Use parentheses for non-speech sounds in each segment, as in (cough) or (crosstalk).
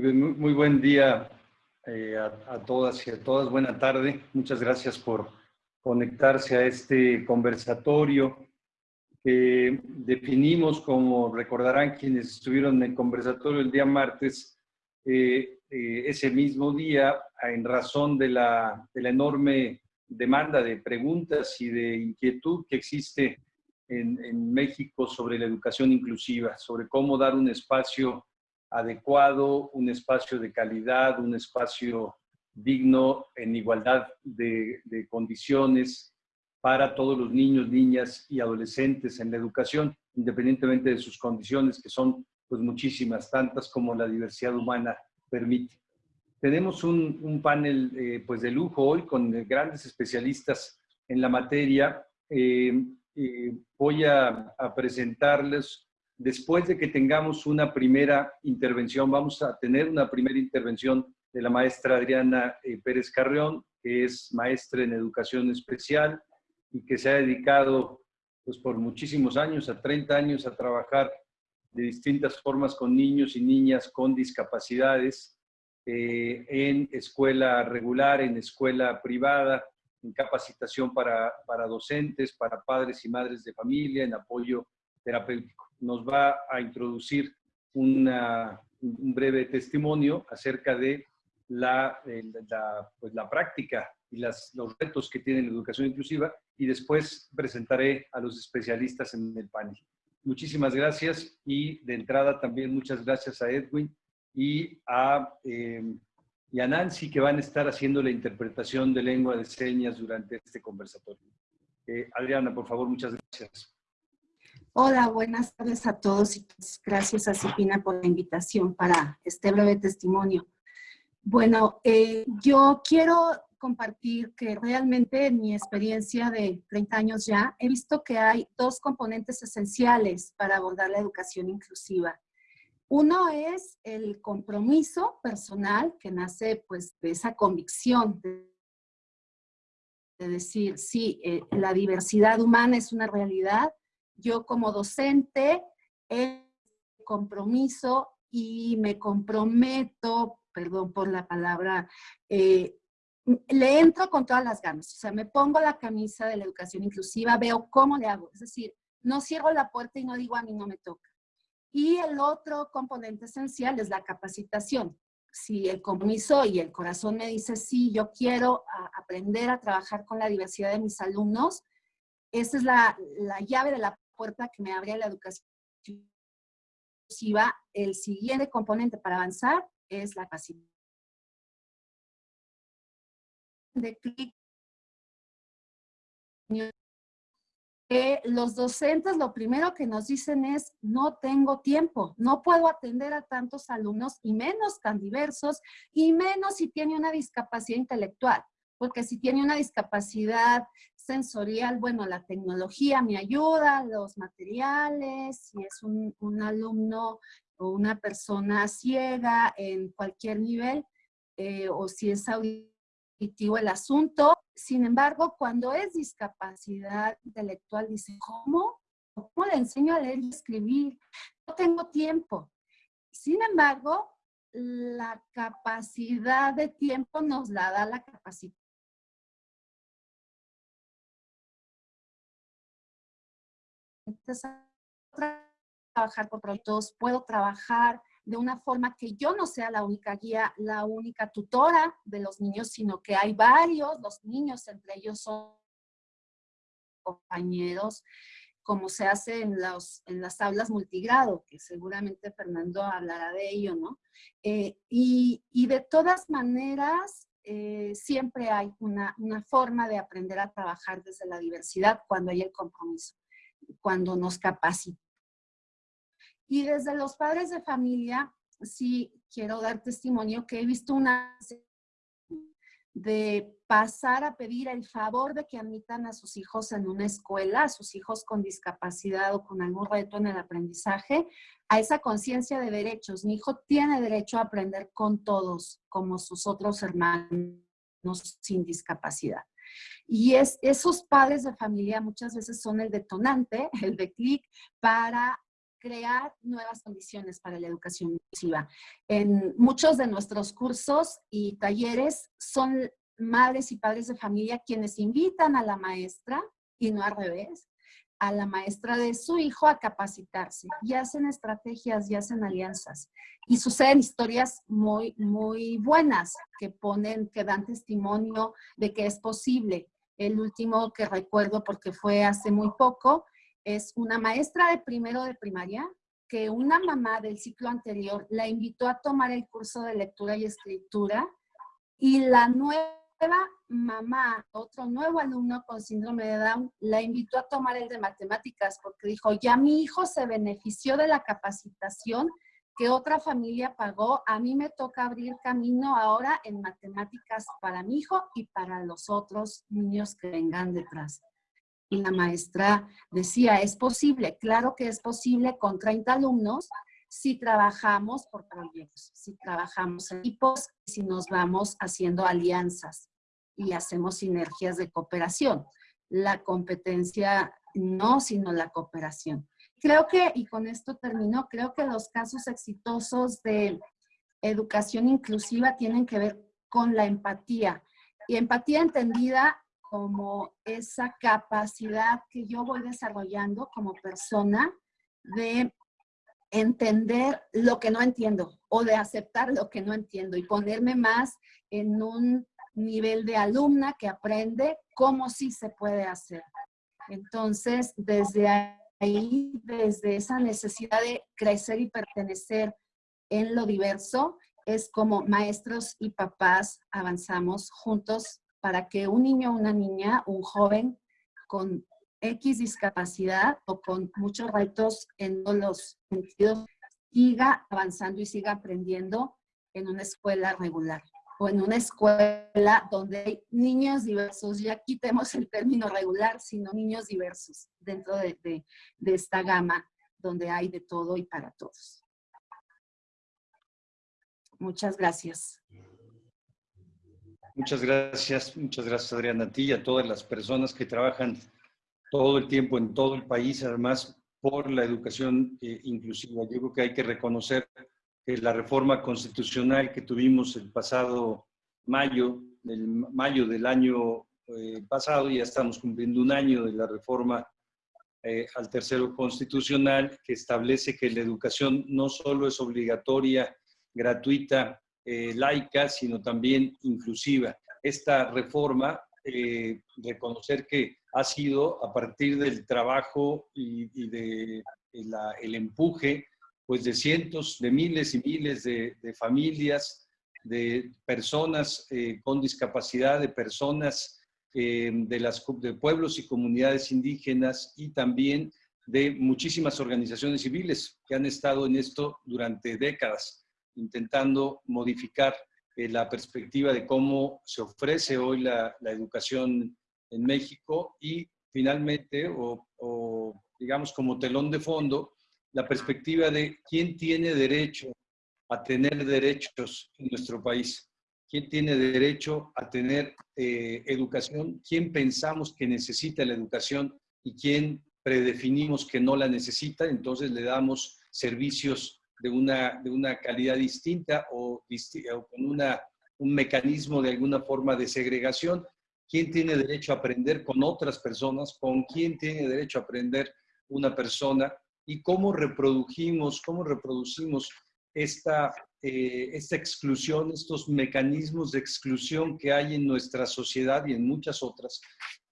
Muy, buen día eh, a, todas y a todas. Buena tarde. Muchas gracias por conectarse a este conversatorio que definimos, como recordarán quienes estuvieron en el conversatorio el día martes, eh, eh, ese mismo día, en razón de la, enorme demanda de preguntas y de inquietud que existe en, México sobre la educación inclusiva, sobre cómo dar un espacio adecuado, un espacio de calidad, un espacio digno en igualdad de, condiciones para todos los niños, niñas y adolescentes en la educación, independientemente de sus condiciones, que son pues muchísimas, tantas como la diversidad humana permite. Tenemos un, un panel eh, pues de lujo hoy con grandes especialistas en la materia. Eh, eh, voy a, presentarles, después de que tengamos una primera intervención, vamos a tener una primera intervención de la maestra Adriana eh, Pérez Carrión, que es maestra en educación especial y que se ha dedicado pues, por muchísimos años, a 30 años, a trabajar de distintas formas con niños y niñas con discapacidades eh, en escuela regular, en escuela privada, en capacitación para, para docentes, para padres y madres de familia, en apoyo terapéutico. Nos va a introducir un breve testimonio acerca de la, la, pues la práctica y las, los retos que tiene la educación inclusiva y después presentaré a los especialistas en el panel. Muchísimas gracias y de entrada también muchas gracias a Edwin y a, eh, y Nancy que van a estar haciendo la interpretación de lengua de señas durante este conversatorio. Eh, Adriana, por favor, muchas gracias. Hola, buenas tardes a todos y gracias a Cipina por la invitación para este breve testimonio. Bueno, eh, yo quiero compartir que realmente en mi experiencia de 30 años ya, he visto que hay dos componentes esenciales para abordar la educación inclusiva. Uno es el compromiso personal que nace pues de esa convicción de, de decir, sí, eh, la diversidad humana es una realidad. Yo como docente he compromiso y me comprometo, perdón por la palabra, eh, le entro con todas las ganas. O sea, me pongo la camisa de la educación inclusiva, veo cómo le hago. Es decir, no cierro la puerta y no digo a mí no me toca. Y el otro componente esencial es la capacitación. Si el compromiso y el corazón me dice, sí, yo quiero aprender a trabajar con la diversidad de mis alumnos, esa es la, la llave de la puerta que me abre la educación inclusiva. El siguiente componente para avanzar es la capacitación. De los docentes lo primero que nos dicen es, no tengo tiempo, no puedo atender a tantos alumnos y menos tan diversos y menos si tiene una discapacidad intelectual, porque si tiene una discapacidad sensorial, bueno, la tecnología me ayuda, los materiales, si es un, alumno o una persona ciega en cualquier nivel, eh, o si es auditivo el asunto, sin embargo, cuando es discapacidad intelectual, dice, ¿cómo? ¿Cómo le enseño a leer y escribir? No tengo tiempo. Sin embargo, la capacidad de tiempo nos la da la capacidad. Trabajar por proyectos, puedo trabajar de una forma que yo no sea la única guía, la única tutora de los niños, sino que hay varios, los niños entre ellos son compañeros, como se hace en, los, en las aulas multigrado, que seguramente Fernando hablará de ello, ¿no? Eh, y, y, de todas maneras, eh, siempre hay una, una forma de aprender a trabajar desde la diversidad cuando hay el compromiso, cuando nos capacitamos y desde los padres de familia, sí quiero dar testimonio que he visto una de pasar a pedir el favor de que admitan a sus hijos en una escuela, a sus hijos con discapacidad o con algún reto en el aprendizaje, a esa conciencia de derechos. Mi hijo tiene derecho a aprender con todos, como sus otros hermanos sin discapacidad. Y es, esos padres de familia muchas veces son el detonante, (laughs) el de clic para crear nuevas condiciones para la educación inclusiva. En muchos de nuestros cursos y talleres son madres y padres de familia quienes invitan a la maestra, y no al revés, a la maestra de su hijo a capacitarse y hacen estrategias y hacen alianzas. Y suceden historias muy, muy buenas que ponen, que dan testimonio de que es posible. El último que recuerdo porque fue hace muy poco es una maestra de primero de primaria que una mamá del ciclo anterior la invitó a tomar el curso de lectura y escritura y la nueva mamá, otro nuevo alumno con síndrome de Down, la invitó a tomar el de matemáticas porque dijo, ya mi hijo se benefició de la capacitación que otra familia pagó, a mí me toca abrir camino ahora en matemáticas para mi hijo y para los otros niños que vengan detrás. Y la maestra decía, es posible, claro que es posible con 30 alumnos, si trabajamos por proyectos, si trabajamos en equipos, si nos vamos haciendo alianzas y hacemos sinergias de cooperación. La competencia no, sino la cooperación. Creo que, y con esto termino, creo que los casos exitosos de educación inclusiva tienen que ver con la empatía. Y empatía entendida como esa capacidad que yo voy desarrollando como persona de entender lo que no entiendo o de aceptar lo que no entiendo y ponerme más en un nivel de alumna que aprende cómo sí se puede hacer. Entonces, desde ahí, desde esa necesidad de crecer y pertenecer en lo diverso, es como maestros y papás avanzamos juntos para que un niño, una niña, un joven con X discapacidad o con muchos retos en todos los sentidos, siga avanzando y siga aprendiendo en una escuela regular o en una escuela donde hay niños diversos. Ya quitemos el término regular, sino niños diversos dentro de, de esta gama donde hay de todo y para todos. Muchas gracias. Muchas gracias, muchas gracias Adriana, a ti y a todas las personas que trabajan todo el tiempo en todo el país, además por la educación eh, inclusiva. Yo creo que hay que reconocer que la reforma constitucional que tuvimos el pasado mayo, el mayo del año eh, pasado, ya estamos cumpliendo un año de la reforma eh, al tercero constitucional que establece que la educación no solo es obligatoria, gratuita, laica, sino también inclusiva. Esta reforma, reconocer que ha sido a partir del trabajo y, de el empuje pues de cientos, de miles y miles de, familias, de personas eh, con discapacidad, de personas eh, de, las, de pueblos y comunidades indígenas y también de muchísimas organizaciones civiles que han estado en esto durante décadas, intentando modificar eh, la perspectiva de cómo se ofrece hoy la, la educación en México y finalmente, o, digamos como telón de fondo, la perspectiva de quién tiene derecho a tener derechos en nuestro país, quién tiene derecho a tener eh, educación, quién pensamos que necesita la educación y quién predefinimos que no la necesita, entonces le damos servicios de una, de una calidad distinta o, o con una, un mecanismo de alguna forma de segregación quién tiene derecho a aprender con otras personas, con quién tiene derecho a aprender una persona y cómo reprodujimos, cómo reproducimos esta, eh, esta exclusión, estos mecanismos de exclusión que hay en nuestra sociedad y en muchas otras,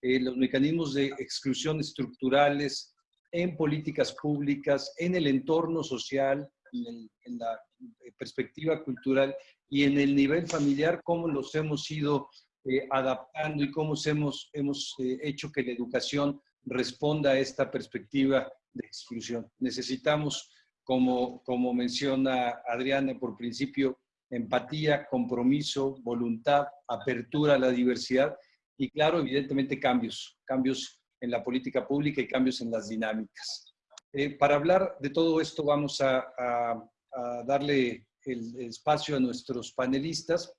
eh, los mecanismos de exclusión estructurales en políticas públicas, en el entorno social, en, en la perspectiva cultural y en el nivel familiar, cómo los hemos ido eh, adaptando y cómo hemos, hemos eh, hecho que la educación responda a esta perspectiva de exclusión. Necesitamos, como, como menciona Adriana, por principio, empatía, compromiso, voluntad, apertura a la diversidad y, claro, evidentemente cambios, cambios en la política pública y cambios en las dinámicas. Eh, para hablar de todo esto vamos a, a darle el espacio a nuestros panelistas.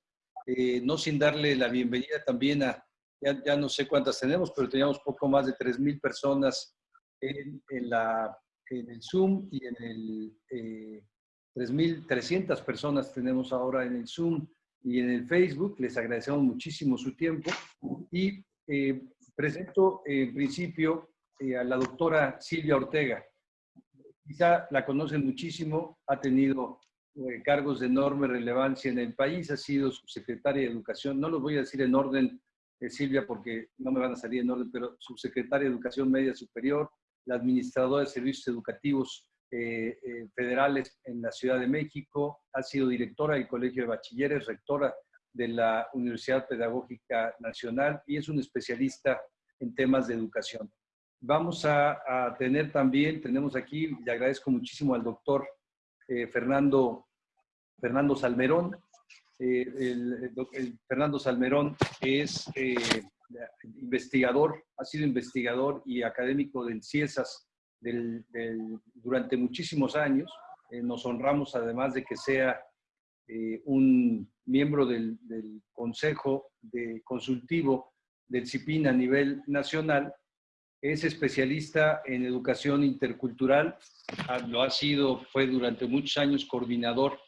Eh, no sin darle la bienvenida también a, ya, no sé cuántas tenemos, pero teníamos poco más de 3.000 personas en, la, en el Zoom y en el 3.300 personas tenemos ahora en el Zoom y en el Facebook. Les agradecemos muchísimo su tiempo y presento en principio a la doctora Silvia Ortega. Quizá la conocen muchísimo, ha tenido eh, cargos de enorme relevancia en el país, ha sido subsecretaria de Educación, no los voy a decir en orden, eh, Silvia, porque no me van a salir en orden, pero subsecretaria de Educación Media Superior, la administradora de servicios educativos eh, federales en la Ciudad de México, ha sido directora del Colegio de Bachilleres, rectora de la Universidad Pedagógica Nacional y es un especialista en temas de educación. Vamos a tener también, tenemos aquí, le agradezco muchísimo al doctor Fernando Fernando Salmerón. Eh, el, Fernando Salmerón es eh, investigador, ha sido investigador y académico del CIESAS durante muchísimos años. Eh, nos honramos además de que sea un miembro del, Consejo de Consultivo del CIPIN a nivel nacional. Es especialista en educación intercultural, lo ha sido, fue durante muchos años coordinador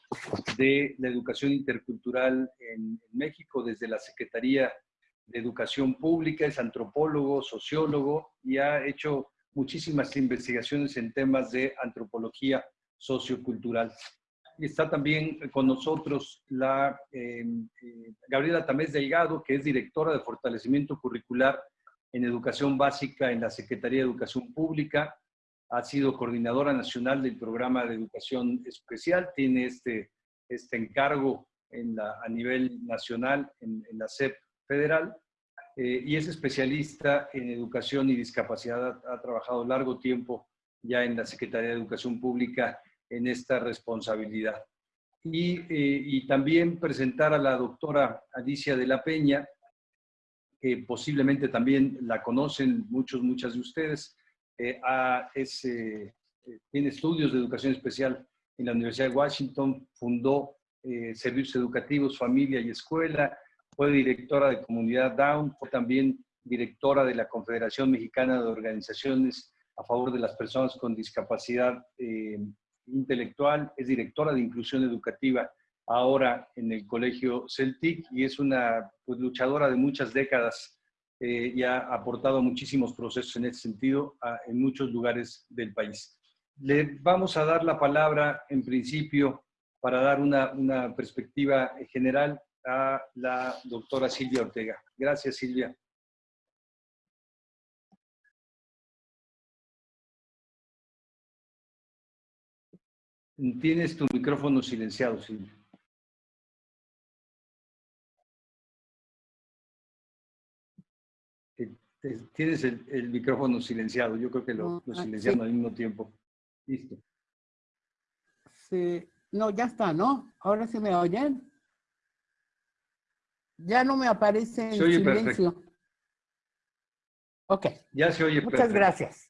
de la educación intercultural en, México desde la Secretaría de Educación Pública, es antropólogo, sociólogo y ha hecho muchísimas investigaciones en temas de antropología sociocultural. Está también con nosotros la em, eh, Gabriela Tamés Delgado, que es directora de fortalecimiento curricular en educación básica en la Secretaría de Educación Pública ha sido coordinadora nacional del programa de educación especial, tiene este, este encargo a nivel nacional en, la SEP federal eh, y es especialista en educación y discapacidad. Ha, trabajado largo tiempo ya en la Secretaría de Educación Pública en esta responsabilidad. Y, eh, y también presentar a la doctora Alicia de la Peña, que posiblemente también la conocen muchos, muchas de ustedes. Eh, eh, tiene estudios de educación especial en la Universidad de Washington, fundó eh, servicios educativos, familia y escuela, fue directora de comunidad Down, fue también directora de la Confederación Mexicana de Organizaciones a favor de las personas con discapacidad intelectual, es directora de inclusión educativa ahora en el Colegio Celtic y es una pues, luchadora de muchas décadas eh, y ha aportado muchísimos procesos en ese sentido en muchos lugares del país. Le vamos a dar la palabra en principio para dar una, una perspectiva general a la doctora Silvia Ortega. Gracias, Silvia. Tienes tu micrófono silenciado, Silvia. Tienes el, micrófono silenciado. Yo creo que lo, lo ah, silenciamos al mismo tiempo. Listo. Sí. No, ya está, ¿no? Ahora se me oyen. Ya no me aparece en silencio. Ok. Ya se oye Muchas gracias.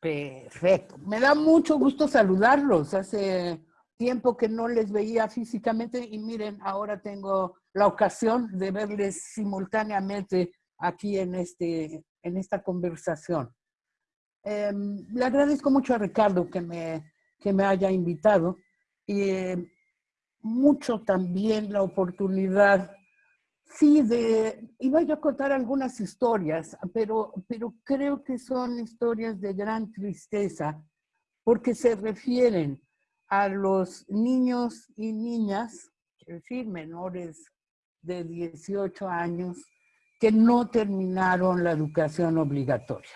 Perfecto. Me da mucho gusto saludarlos. Hace tiempo que no les veía físicamente y miren, ahora tengo la ocasión de verles simultáneamente aquí en, este, en esta conversación. Em, le agradezco mucho a Ricardo que me, que me haya invitado y em, mucho también la oportunidad, sí, de, iba yo a contar algunas historias, pero, pero creo que son historias de gran tristeza porque se refieren a los niños y niñas, es decir, menores de 18 años, que no terminaron la educación obligatoria.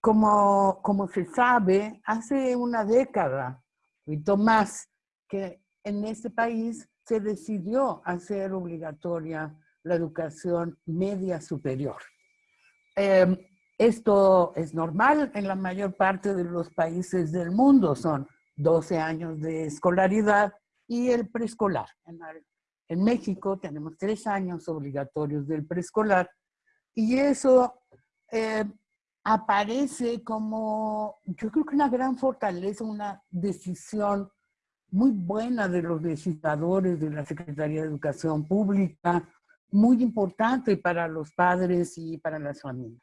Como, como se sabe, hace una década, y más, que en este país se decidió hacer obligatoria la educación media superior. Em, esto es normal en la mayor parte de los países del mundo, son 12 años de escolaridad y el preescolar. En México tenemos tres años obligatorios del preescolar y eso eh, aparece como, yo creo que una gran fortaleza, una decisión muy buena de los legisladores de la Secretaría de Educación Pública, muy importante para los padres y para las familias.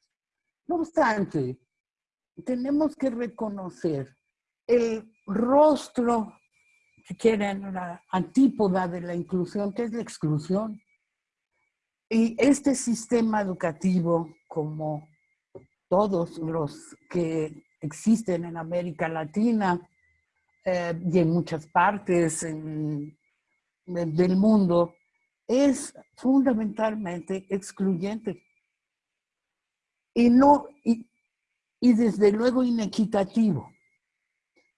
No obstante, tenemos que reconocer el rostro, quieren, la antípoda de la inclusión, que es la exclusión. Y este sistema educativo, como todos los que existen en América Latina eh, y en muchas partes del mundo, es fundamentalmente excluyente. Y, no, y desde luego inequitativo.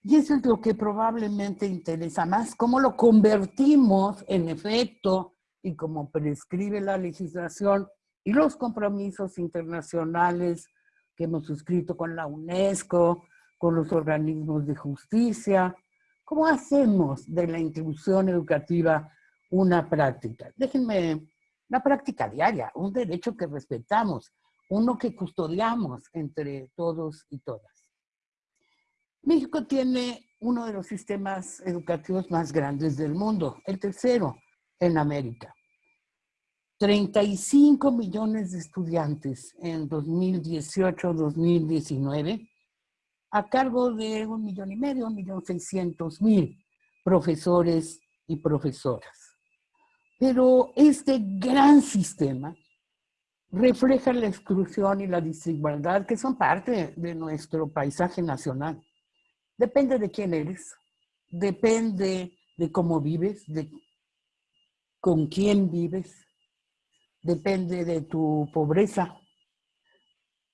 Y eso es lo que probablemente interesa más, cómo lo convertimos en efecto y como prescribe la legislación y los compromisos internacionales que hemos suscrito con la UNESCO, con los organismos de justicia. ¿Cómo hacemos de la inclusión educativa una práctica? Déjenme, una práctica diaria, un derecho que respetamos, uno que custodiamos entre todos y todas. México tiene uno de los sistemas educativos más grandes del mundo, el tercero en América. 35 millones de estudiantes en 2018-2019, a cargo de un millón y medio, un millón seiscientos mil profesores y profesoras. Pero este gran sistema refleja la exclusión y la desigualdad que son parte de nuestro paisaje nacional. Depende de quién eres, depende de cómo vives, de con quién vives, depende de tu pobreza.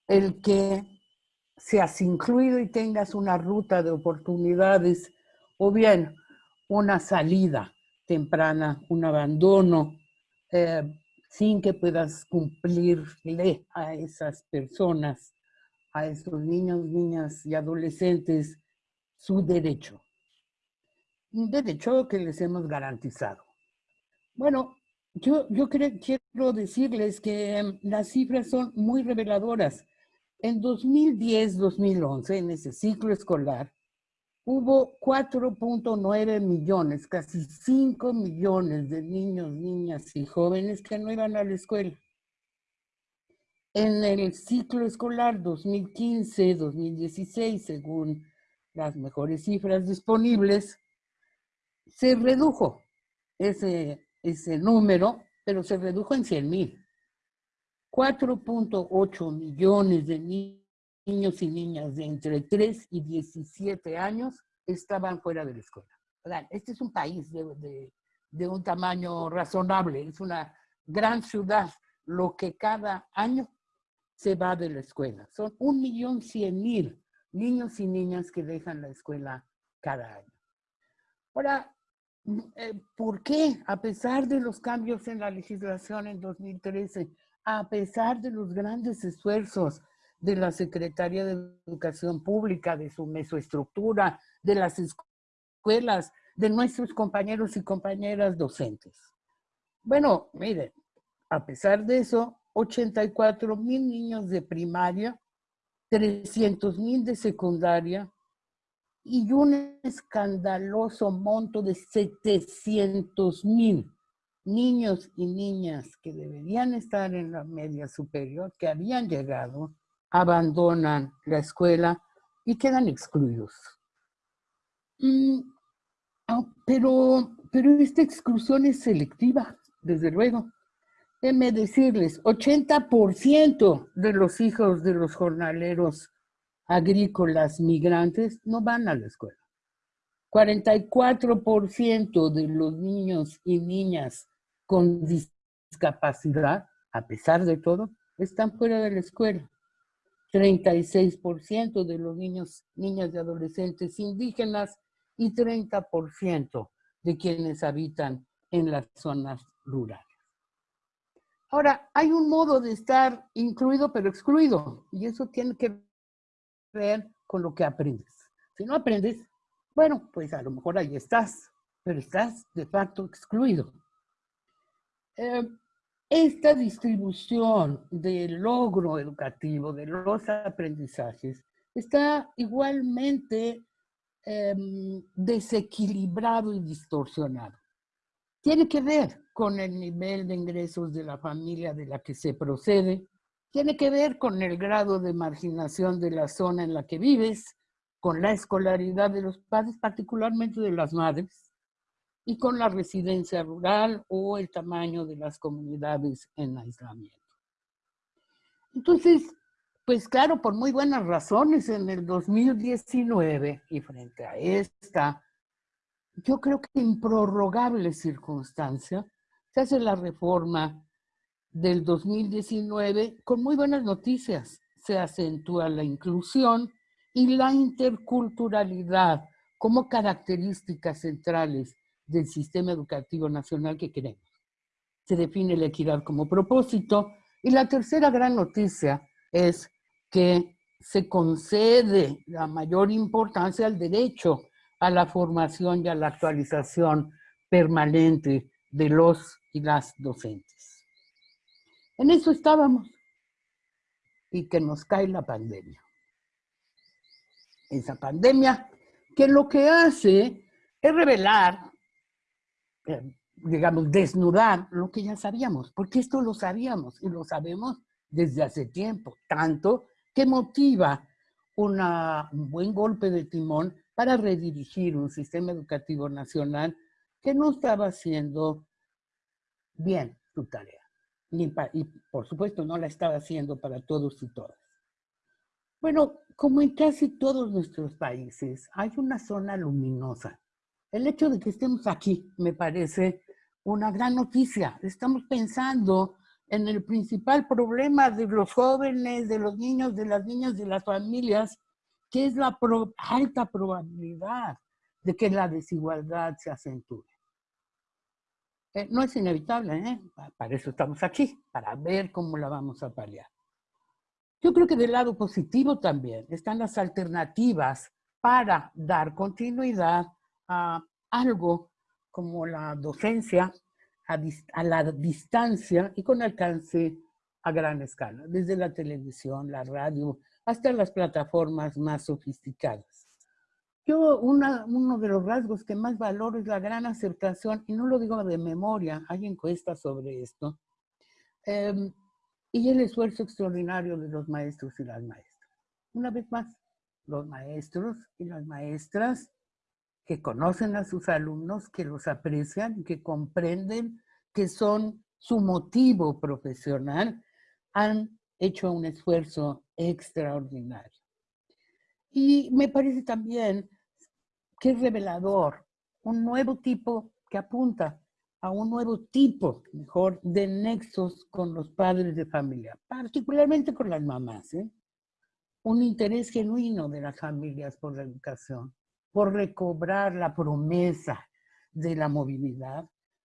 El que seas incluido y tengas una ruta de oportunidades o bien una salida temprana, un abandono, eh, sin que puedas cumplirle a esas personas, a esos niños, niñas y adolescentes su derecho. Un derecho que les hemos garantizado. Bueno, yo, yo quiero decirles que em, las cifras son muy reveladoras. En 2010-2011, en ese ciclo escolar, hubo 4.9 millones, casi 5 millones de niños, niñas y jóvenes que no iban a la escuela. En el ciclo escolar 2015-2016, según las mejores cifras disponibles, se redujo ese, ese número, pero se redujo en 100 mil. 4.8 millones de niños y niñas de entre 3 y 17 años estaban fuera de la escuela. Este es un país de, de un tamaño razonable, es una gran ciudad, lo que cada año se va de la escuela. Son un millón cien mil niños y niñas que dejan la escuela cada año. Ahora, eh, ¿por qué? A pesar de los cambios en la legislación en 2013, a pesar de los grandes esfuerzos de la Secretaría de Educación Pública, de su mesoestructura, de las escuelas, de nuestros compañeros y compañeras docentes. Bueno, miren, a pesar de eso, 84 mil niños de primaria 300 mil de secundaria y un escandaloso monto de 700 mil niños y niñas que deberían estar en la media superior, que habían llegado, abandonan la escuela y quedan excluidos. Mm, ah, pero, pero esta exclusión es selectiva, desde luego. Déjenme decirles, 80% de los hijos de los jornaleros agrícolas migrantes no van a la escuela. 44% de los niños y niñas con discapacidad, a pesar de todo, están fuera de la escuela. 36% de los niños, niñas y adolescentes indígenas y 30% de quienes habitan en las zonas rurales. Ahora, hay un modo de estar incluido pero excluido, y eso tiene que ver con lo que aprendes. Si no aprendes, bueno, pues a lo mejor ahí estás, pero estás de facto excluido. Eh, esta distribución del logro educativo, de los aprendizajes, está igualmente em, desequilibrado y distorsionado. Tiene que ver con el nivel de ingresos de la familia de la que se procede, tiene que ver con el grado de marginación de la zona en la que vives, con la escolaridad de los padres, particularmente de las madres, y con la residencia rural o el tamaño de las comunidades en aislamiento. Entonces, pues claro, por muy buenas razones, en el 2019 y frente a esta, yo creo que en prorrogable circunstancia, se hace la reforma del 2019 con muy buenas noticias. Se acentúa la inclusión y la interculturalidad como características centrales del sistema educativo nacional que queremos. Se define la equidad como propósito. Y la tercera gran noticia es que se concede la mayor importancia al derecho a la formación y a la actualización permanente de los y las docentes. En eso estábamos y que nos cae la pandemia. Esa pandemia que lo que hace es revelar, eh, digamos, desnudar lo que ya sabíamos, porque esto lo sabíamos y lo sabemos desde hace tiempo, tanto que motiva un buen golpe de timón para redirigir un sistema educativo nacional que no estaba haciendo bien su tarea. Y, por supuesto no la estaba haciendo para todos y todas. Bueno, como en casi todos nuestros países, hay una zona luminosa. El hecho de que estemos aquí me parece una gran noticia. Estamos pensando en el principal problema de los jóvenes, de los niños, de las niñas, de las familias, que es la alta probabilidad de que la desigualdad se acentúe. Eh, no es inevitable, ¿eh? para eso estamos aquí, para ver cómo la vamos a paliar. Yo creo que del lado positivo también están las alternativas para dar continuidad a algo como la docencia a, a, la distancia y con alcance a gran escala, desde la televisión, la radio, hasta las plataformas más sofisticadas. Yo, uno de los rasgos que más valoro es la gran aceptación, y no lo digo de memoria, hay encuestas sobre esto, em, y el esfuerzo extraordinario de los maestros y las maestras. Una vez más, los maestros y las maestras que conocen a sus alumnos, que los aprecian, que comprenden que son su motivo profesional, han hecho un esfuerzo extraordinario. Y me parece también que es revelador un nuevo tipo que apunta a un nuevo tipo, mejor, de nexos con los padres de familia, particularmente con las mamás. ¿eh? Un interés genuino de las familias por la educación, por recobrar la promesa de la movilidad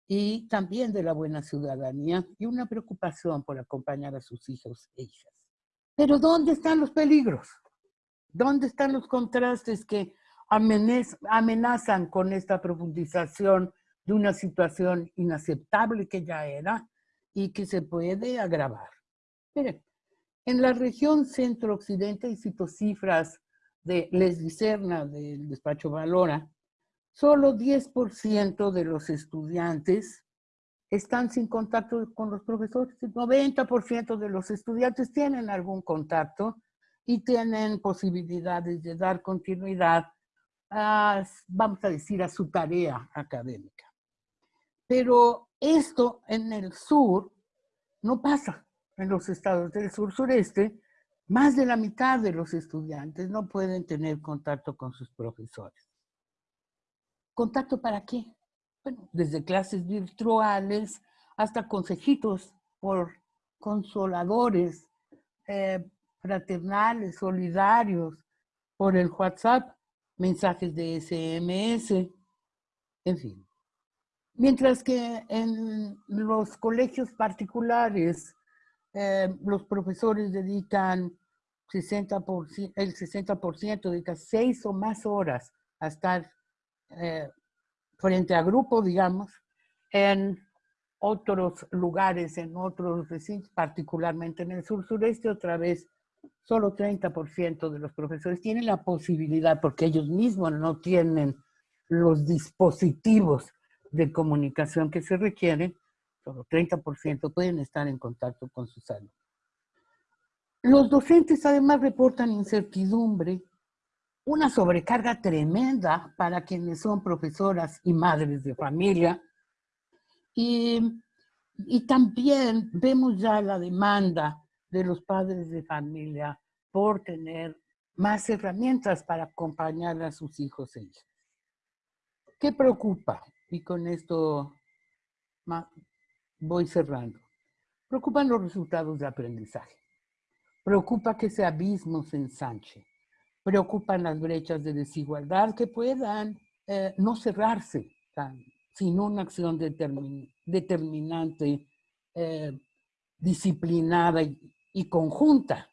y también de la buena ciudadanía y una preocupación por acompañar a sus hijos e hijas. Pero ¿dónde están los peligros? ¿Dónde están los contrastes que amenazan con esta profundización de una situación inaceptable que ya era y que se puede agravar? Miren, en la región centro-occidente, y cito cifras de Les Dicerna del despacho Valora, solo 10% de los estudiantes están sin contacto con los profesores. El 90% de los estudiantes tienen algún contacto y tienen posibilidades de dar continuidad a, vamos a decir, a su tarea académica. Pero esto en el sur no pasa. En los estados del sur-sureste, más de la mitad de los estudiantes no pueden tener contacto con sus profesores. ¿Contacto para qué? Bueno, desde clases virtuales hasta consejitos por consoladores, eh, fraternales, solidarios, por el WhatsApp, mensajes de SMS, en fin. Mientras que en los colegios particulares, eh, los profesores dedican 60%, el 60% dedica seis o más horas a estar eh, frente a grupo, digamos, en otros lugares, en otros recintos, particularmente en el sur-sureste, otra vez, solo 30% de los profesores tienen la posibilidad, porque ellos mismos no tienen los dispositivos de comunicación que se requieren, solo 30% pueden estar en contacto con sus alumnos. Los docentes además reportan incertidumbre, una sobrecarga tremenda para quienes son profesoras y madres de familia. Y, y también vemos ya la demanda de los padres de familia por tener más herramientas para acompañar a sus hijos e hijas. ¿Qué preocupa? Y con esto voy cerrando. Preocupan los resultados de aprendizaje. Preocupa que ese abismo se ensanche. Preocupan las brechas de desigualdad que puedan eh, no cerrarse sin una acción determinante, eh, disciplinada y conjunta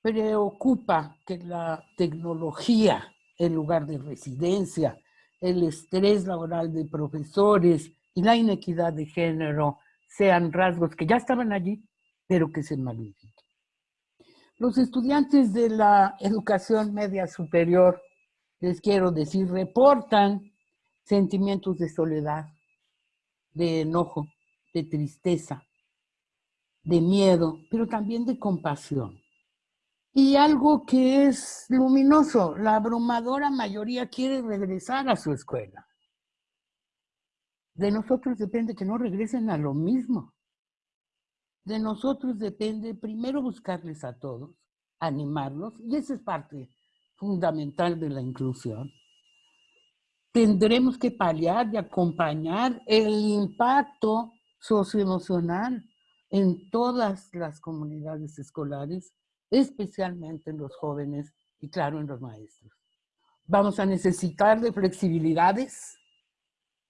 preocupa que la tecnología en lugar de residencia, el estrés laboral de profesores y la inequidad de género sean rasgos que ya estaban allí, pero que se magnifiquen. Los estudiantes de la educación media superior, les quiero decir, reportan sentimientos de soledad, de enojo, de tristeza, de miedo, pero también de compasión. Y algo que es luminoso, la abrumadora mayoría quiere regresar a su escuela. De nosotros depende que no regresen a lo mismo. De nosotros depende primero buscarles a todos, animarlos, y esa es parte fundamental de la inclusión. Tendremos que paliar y acompañar el impacto socioemocional en todas las comunidades escolares especialmente en los jóvenes y claro, en los maestros. Vamos a necesitar de flexibilidades,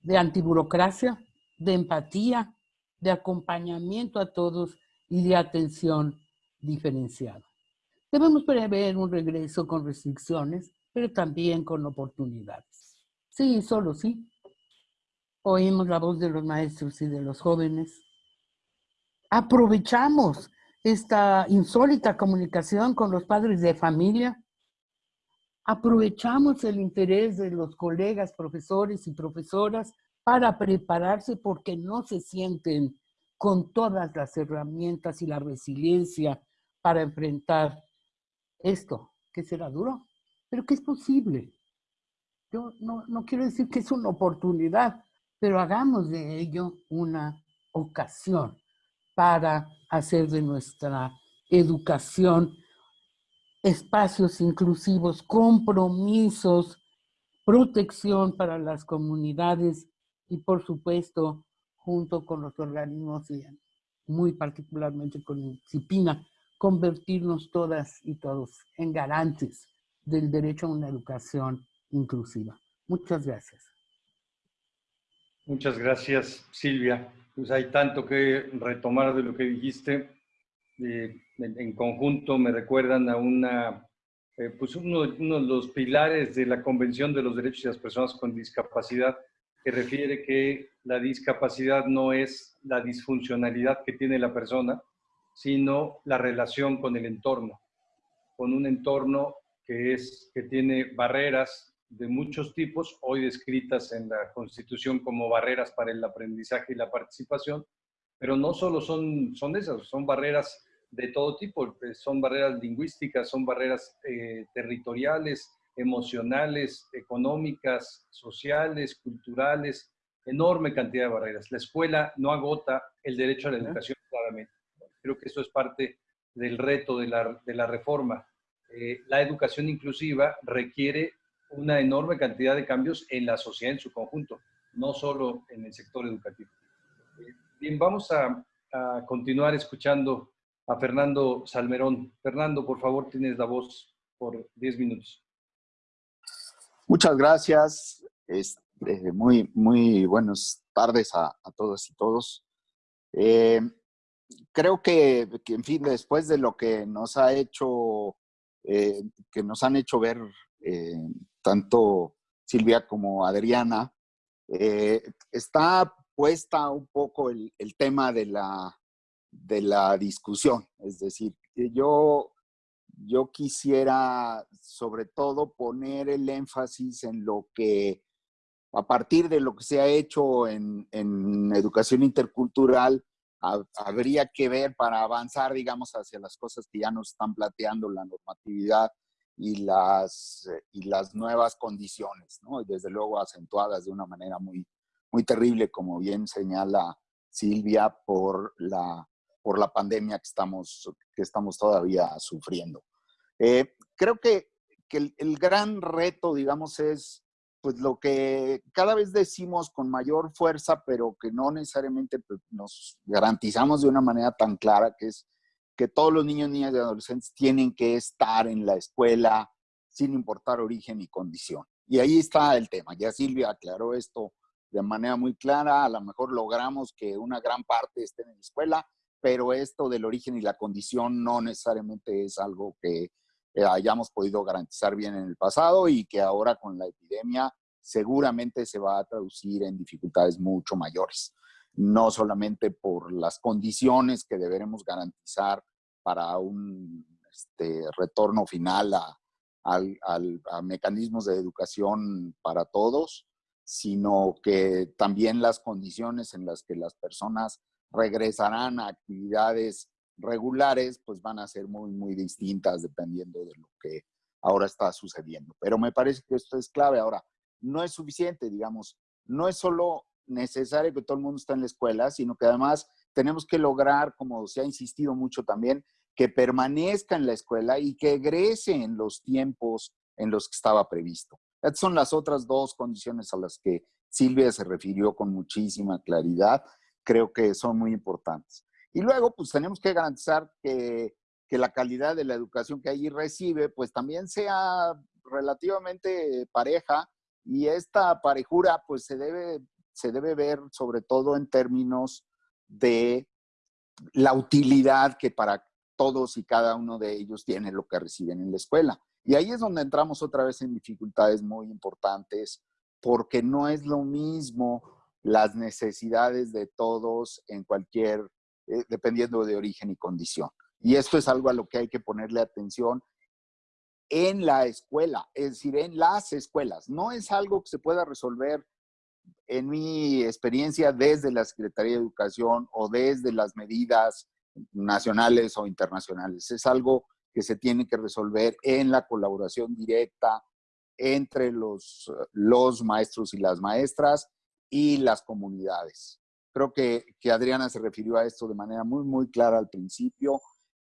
de antiburocracia, de empatía, de acompañamiento a todos y de atención diferenciada. Debemos prever un regreso con restricciones, pero también con oportunidades. Sí, solo sí. Oímos la voz de los maestros y de los jóvenes. Aprovechamos esta insólita comunicación con los padres de familia. Aprovechamos el interés de los colegas, profesores y profesoras para prepararse porque no se sienten con todas las herramientas y la resiliencia para enfrentar esto, que será duro, pero que es posible. Yo no, no quiero decir que es una oportunidad, pero hagamos de ello una ocasión para hacer de nuestra educación espacios inclusivos, compromisos, protección para las comunidades y por supuesto junto con los organismos y muy particularmente con CIPINA, convertirnos todas y todos en garantes del derecho a una educación inclusiva. Muchas gracias. Muchas gracias, Silvia pues hay tanto que retomar de lo que dijiste. Eh, en, conjunto me recuerdan a una, eh, pues uno, uno, de los pilares de la Convención de los Derechos de las Personas con Discapacidad, que refiere que la discapacidad no es la disfuncionalidad que tiene la persona, sino la relación con el entorno, con un entorno que, es, que tiene barreras de muchos tipos, hoy descritas en la Constitución como barreras para el aprendizaje y la participación, pero no solo son, son esas, son barreras de todo tipo, eh, son barreras lingüísticas, son barreras eh, territoriales, emocionales, económicas, sociales, culturales, enorme cantidad de barreras. La escuela no agota el derecho a la educación claramente. Creo que eso es parte del reto de la, de la reforma. Eh, la educación inclusiva requiere una enorme cantidad de cambios en la sociedad en su conjunto, no solo en el sector educativo. Bien, vamos a, continuar escuchando a Fernando Salmerón. Fernando, por favor, tienes la voz por 10 minutos. Muchas gracias. Este, muy, muy buenas tardes a, todos y todos. Eh, creo que, en fin, después de lo que nos ha hecho, eh, que nos han hecho ver tanto Silvia como Adriana, eh, está puesta un poco el, tema de la, de la discusión. Es decir, yo, yo quisiera sobre todo poner el énfasis en lo que, a partir de lo que se ha hecho en, en educación intercultural, habría que ver para avanzar, digamos, hacia las cosas que ya nos están planteando la normatividad y las, y las nuevas condiciones, ¿no? Y desde luego acentuadas de una manera muy, muy terrible, como bien señala Silvia, por la, por la pandemia que estamos, que estamos todavía sufriendo. Eh, creo que, que el, el, gran reto, digamos, es pues lo que cada vez decimos con mayor fuerza, pero que no necesariamente pues, nos garantizamos de una manera tan clara, que es que todos los niños, niñas y adolescentes tienen que estar en la escuela sin importar origen y condición. Y ahí está el tema. Ya Silvia aclaró esto de manera muy clara. A lo mejor logramos que una gran parte esté en la escuela, pero esto del origen y la condición no necesariamente es algo que eh, hayamos podido garantizar bien en el pasado y que ahora con la epidemia seguramente se va a traducir en dificultades mucho mayores. No solamente por las condiciones que deberemos garantizar para un este, retorno final a, a mecanismos de educación para todos, sino que también las condiciones en las que las personas regresarán a actividades regulares, pues van a ser muy, muy distintas dependiendo de lo que ahora está sucediendo. Pero me parece que esto es clave. Ahora, no es suficiente, digamos, no es solo necesario que todo el mundo esté en la escuela, sino que además tenemos que lograr, como se ha insistido mucho también, que permanezca en la escuela y que egrese en los tiempos en los que estaba previsto. Estas son las otras dos condiciones a las que Silvia se refirió con muchísima claridad. Creo que son muy importantes. Y luego, pues tenemos que garantizar que, que la calidad de la educación que allí recibe, pues también sea relativamente pareja y esta parejura, pues se debe, se debe ver sobre todo en términos de la utilidad que para todos y cada uno de ellos tiene lo que reciben en la escuela. Y ahí es donde entramos otra vez en dificultades muy importantes, porque no es lo mismo las necesidades de todos en cualquier eh, dependiendo de origen y condición. Y esto es algo a lo que hay que ponerle atención en la escuela, es decir, en las escuelas. No es algo que se pueda resolver en mi experiencia desde la Secretaría de Educación o desde las medidas nacionales o internacionales. Es algo que se tiene que resolver en la colaboración directa entre los, los maestros y las maestras y las comunidades. Creo que, que Adriana se refirió a esto de manera muy, muy clara al principio.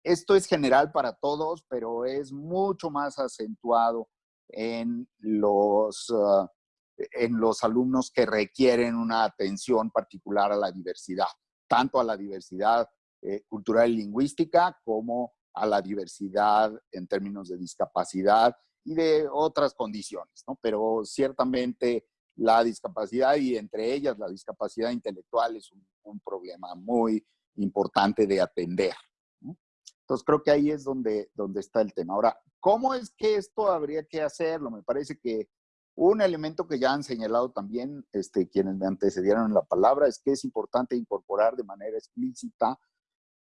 Esto es general para todos, pero es mucho más acentuado en los, uh, en los alumnos que requieren una atención particular a la diversidad, tanto a la diversidad eh, cultural y lingüística como a la diversidad en términos de discapacidad y de otras condiciones, ¿no? Pero ciertamente la discapacidad y entre ellas la discapacidad intelectual es un, problema muy importante de atender. Entonces creo que ahí es donde, donde está el tema. Ahora, ¿cómo es que esto habría que hacerlo? Me parece que un elemento que ya han señalado también este, quienes me antecedieron en la palabra es que es importante incorporar de manera explícita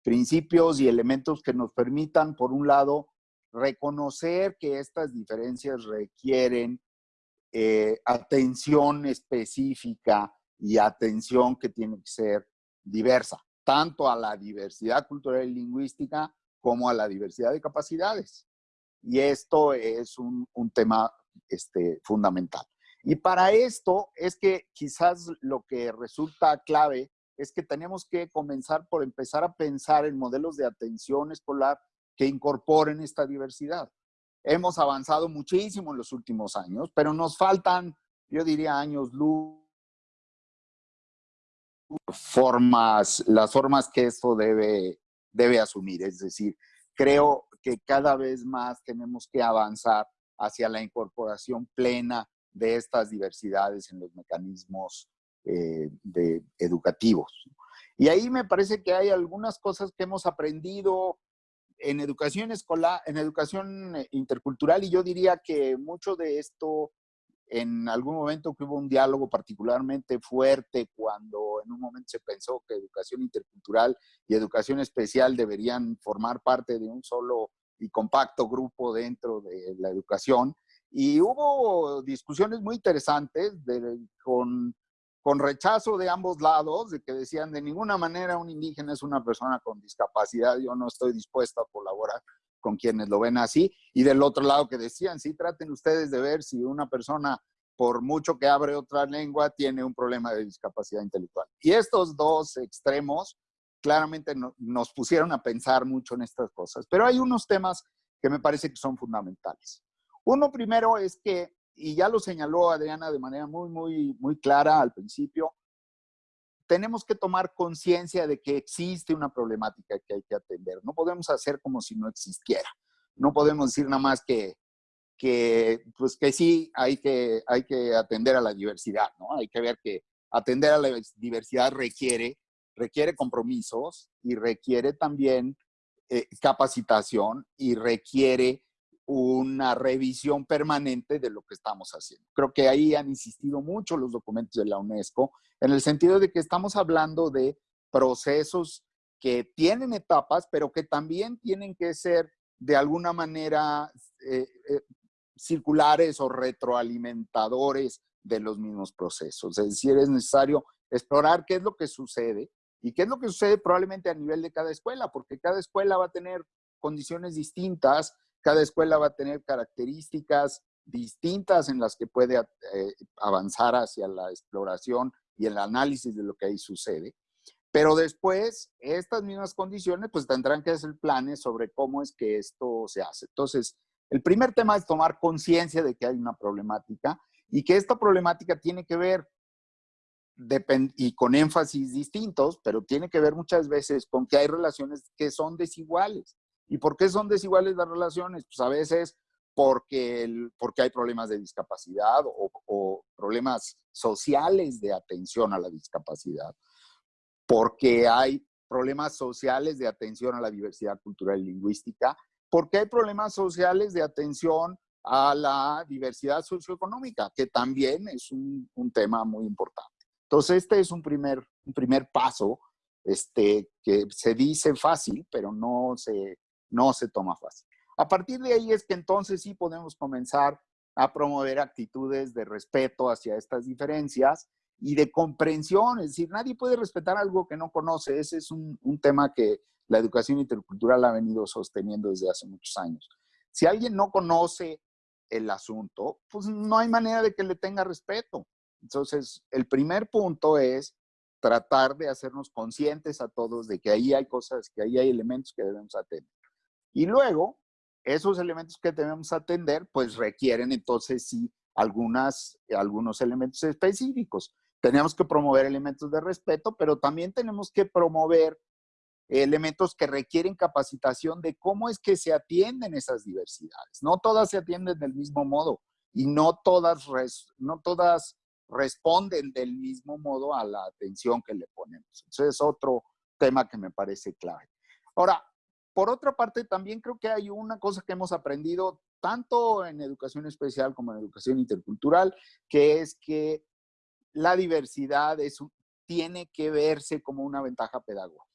principios y elementos que nos permitan, por un lado, reconocer que estas diferencias requieren eh, atención específica y atención que tiene que ser diversa, tanto a la diversidad cultural y lingüística como a la diversidad de capacidades. Y esto es un, un tema este, fundamental. Y para esto es que quizás lo que resulta clave es que tenemos que comenzar por empezar a pensar en modelos de atención escolar que incorporen esta diversidad. Hemos avanzado muchísimo en los últimos años, pero nos faltan, yo diría, años luz, formas, las formas que esto debe, debe asumir. Es decir, creo que cada vez más tenemos que avanzar hacia la incorporación plena de estas diversidades en los mecanismos eh, educativos. Y ahí me parece que hay algunas cosas que hemos aprendido en educación escolar, en educación eh, intercultural, y yo diría que mucho de esto, en algún momento que hubo un diálogo particularmente fuerte cuando en un momento se pensó que educación intercultural y educación especial deberían formar parte de un solo y compacto grupo dentro de la educación. Y hubo discusiones muy interesantes con con rechazo de ambos lados, de que decían de ninguna manera un indígena es una persona con discapacidad, yo no estoy dispuesto a colaborar con quienes lo ven así, y del otro lado que decían, sí, traten ustedes de ver si una persona, por mucho que abre otra lengua, tiene un problema de discapacidad intelectual. Y estos dos extremos claramente nos pusieron a pensar mucho en estas cosas, pero hay unos temas que me parece que son fundamentales. Uno primero es que y ya lo señaló Adriana de manera muy, muy, muy clara al principio, tenemos que tomar conciencia de que existe una problemática que hay que atender. No podemos hacer como si no existiera. No podemos decir nada más que, que, pues que sí hay que, hay que atender a la diversidad, ¿no? Hay que ver que atender a la diversidad requiere, requiere compromisos y requiere también eh, capacitación y requiere una revisión permanente de lo que estamos haciendo. Creo que ahí han insistido mucho los documentos de la UNESCO en el sentido de que estamos hablando de procesos que tienen etapas, pero que también tienen que ser de alguna manera eh, eh, circulares o retroalimentadores de los mismos procesos. Es decir, es necesario explorar qué es lo que sucede y qué es lo que sucede probablemente a nivel de cada escuela, porque cada escuela va a tener condiciones distintas, cada escuela va a tener características distintas en las que puede eh, avanzar hacia la exploración y el análisis de lo que ahí sucede. Pero después, estas mismas condiciones, pues tendrán que hacer planes sobre cómo es que esto se hace. Entonces, el primer tema es tomar conciencia de que hay una problemática y que esta problemática tiene que ver, y con énfasis distintos, pero tiene que ver muchas veces con que hay relaciones que son desiguales. ¿Y por qué son desiguales las relaciones? Pues a veces porque, el, porque hay problemas de discapacidad o, problemas sociales de atención a la discapacidad, porque hay problemas sociales de atención a la diversidad cultural y lingüística, porque hay problemas sociales de atención a la diversidad socioeconómica, que también es un tema muy importante. Entonces, este es un primer, un primer paso este, que se dice fácil, pero no se, no se toma fácil. A partir de ahí es que entonces sí podemos comenzar a promover actitudes de respeto hacia estas diferencias y de comprensión, es decir, nadie puede respetar algo que no conoce. Ese es un, tema que la educación intercultural ha venido sosteniendo desde hace muchos años. Si alguien no conoce el asunto, pues no hay manera de que le tenga respeto. Entonces, el primer punto es tratar de hacernos conscientes a todos de que ahí hay cosas, que ahí hay elementos que debemos atender. Y luego, esos elementos que debemos atender, pues requieren entonces sí algunas, algunos elementos específicos. Tenemos que promover elementos de respeto, pero también tenemos que promover elementos que requieren capacitación de cómo es que se atienden esas diversidades. No todas se atienden del mismo modo y no todas, no todas responden del mismo modo a la atención que le ponemos. Eso es otro tema que me parece clave. Ahora, por otra parte, también creo que hay una cosa que hemos aprendido tanto en educación especial como en educación intercultural, que es que la diversidad es, tiene que verse como una ventaja pedagógica.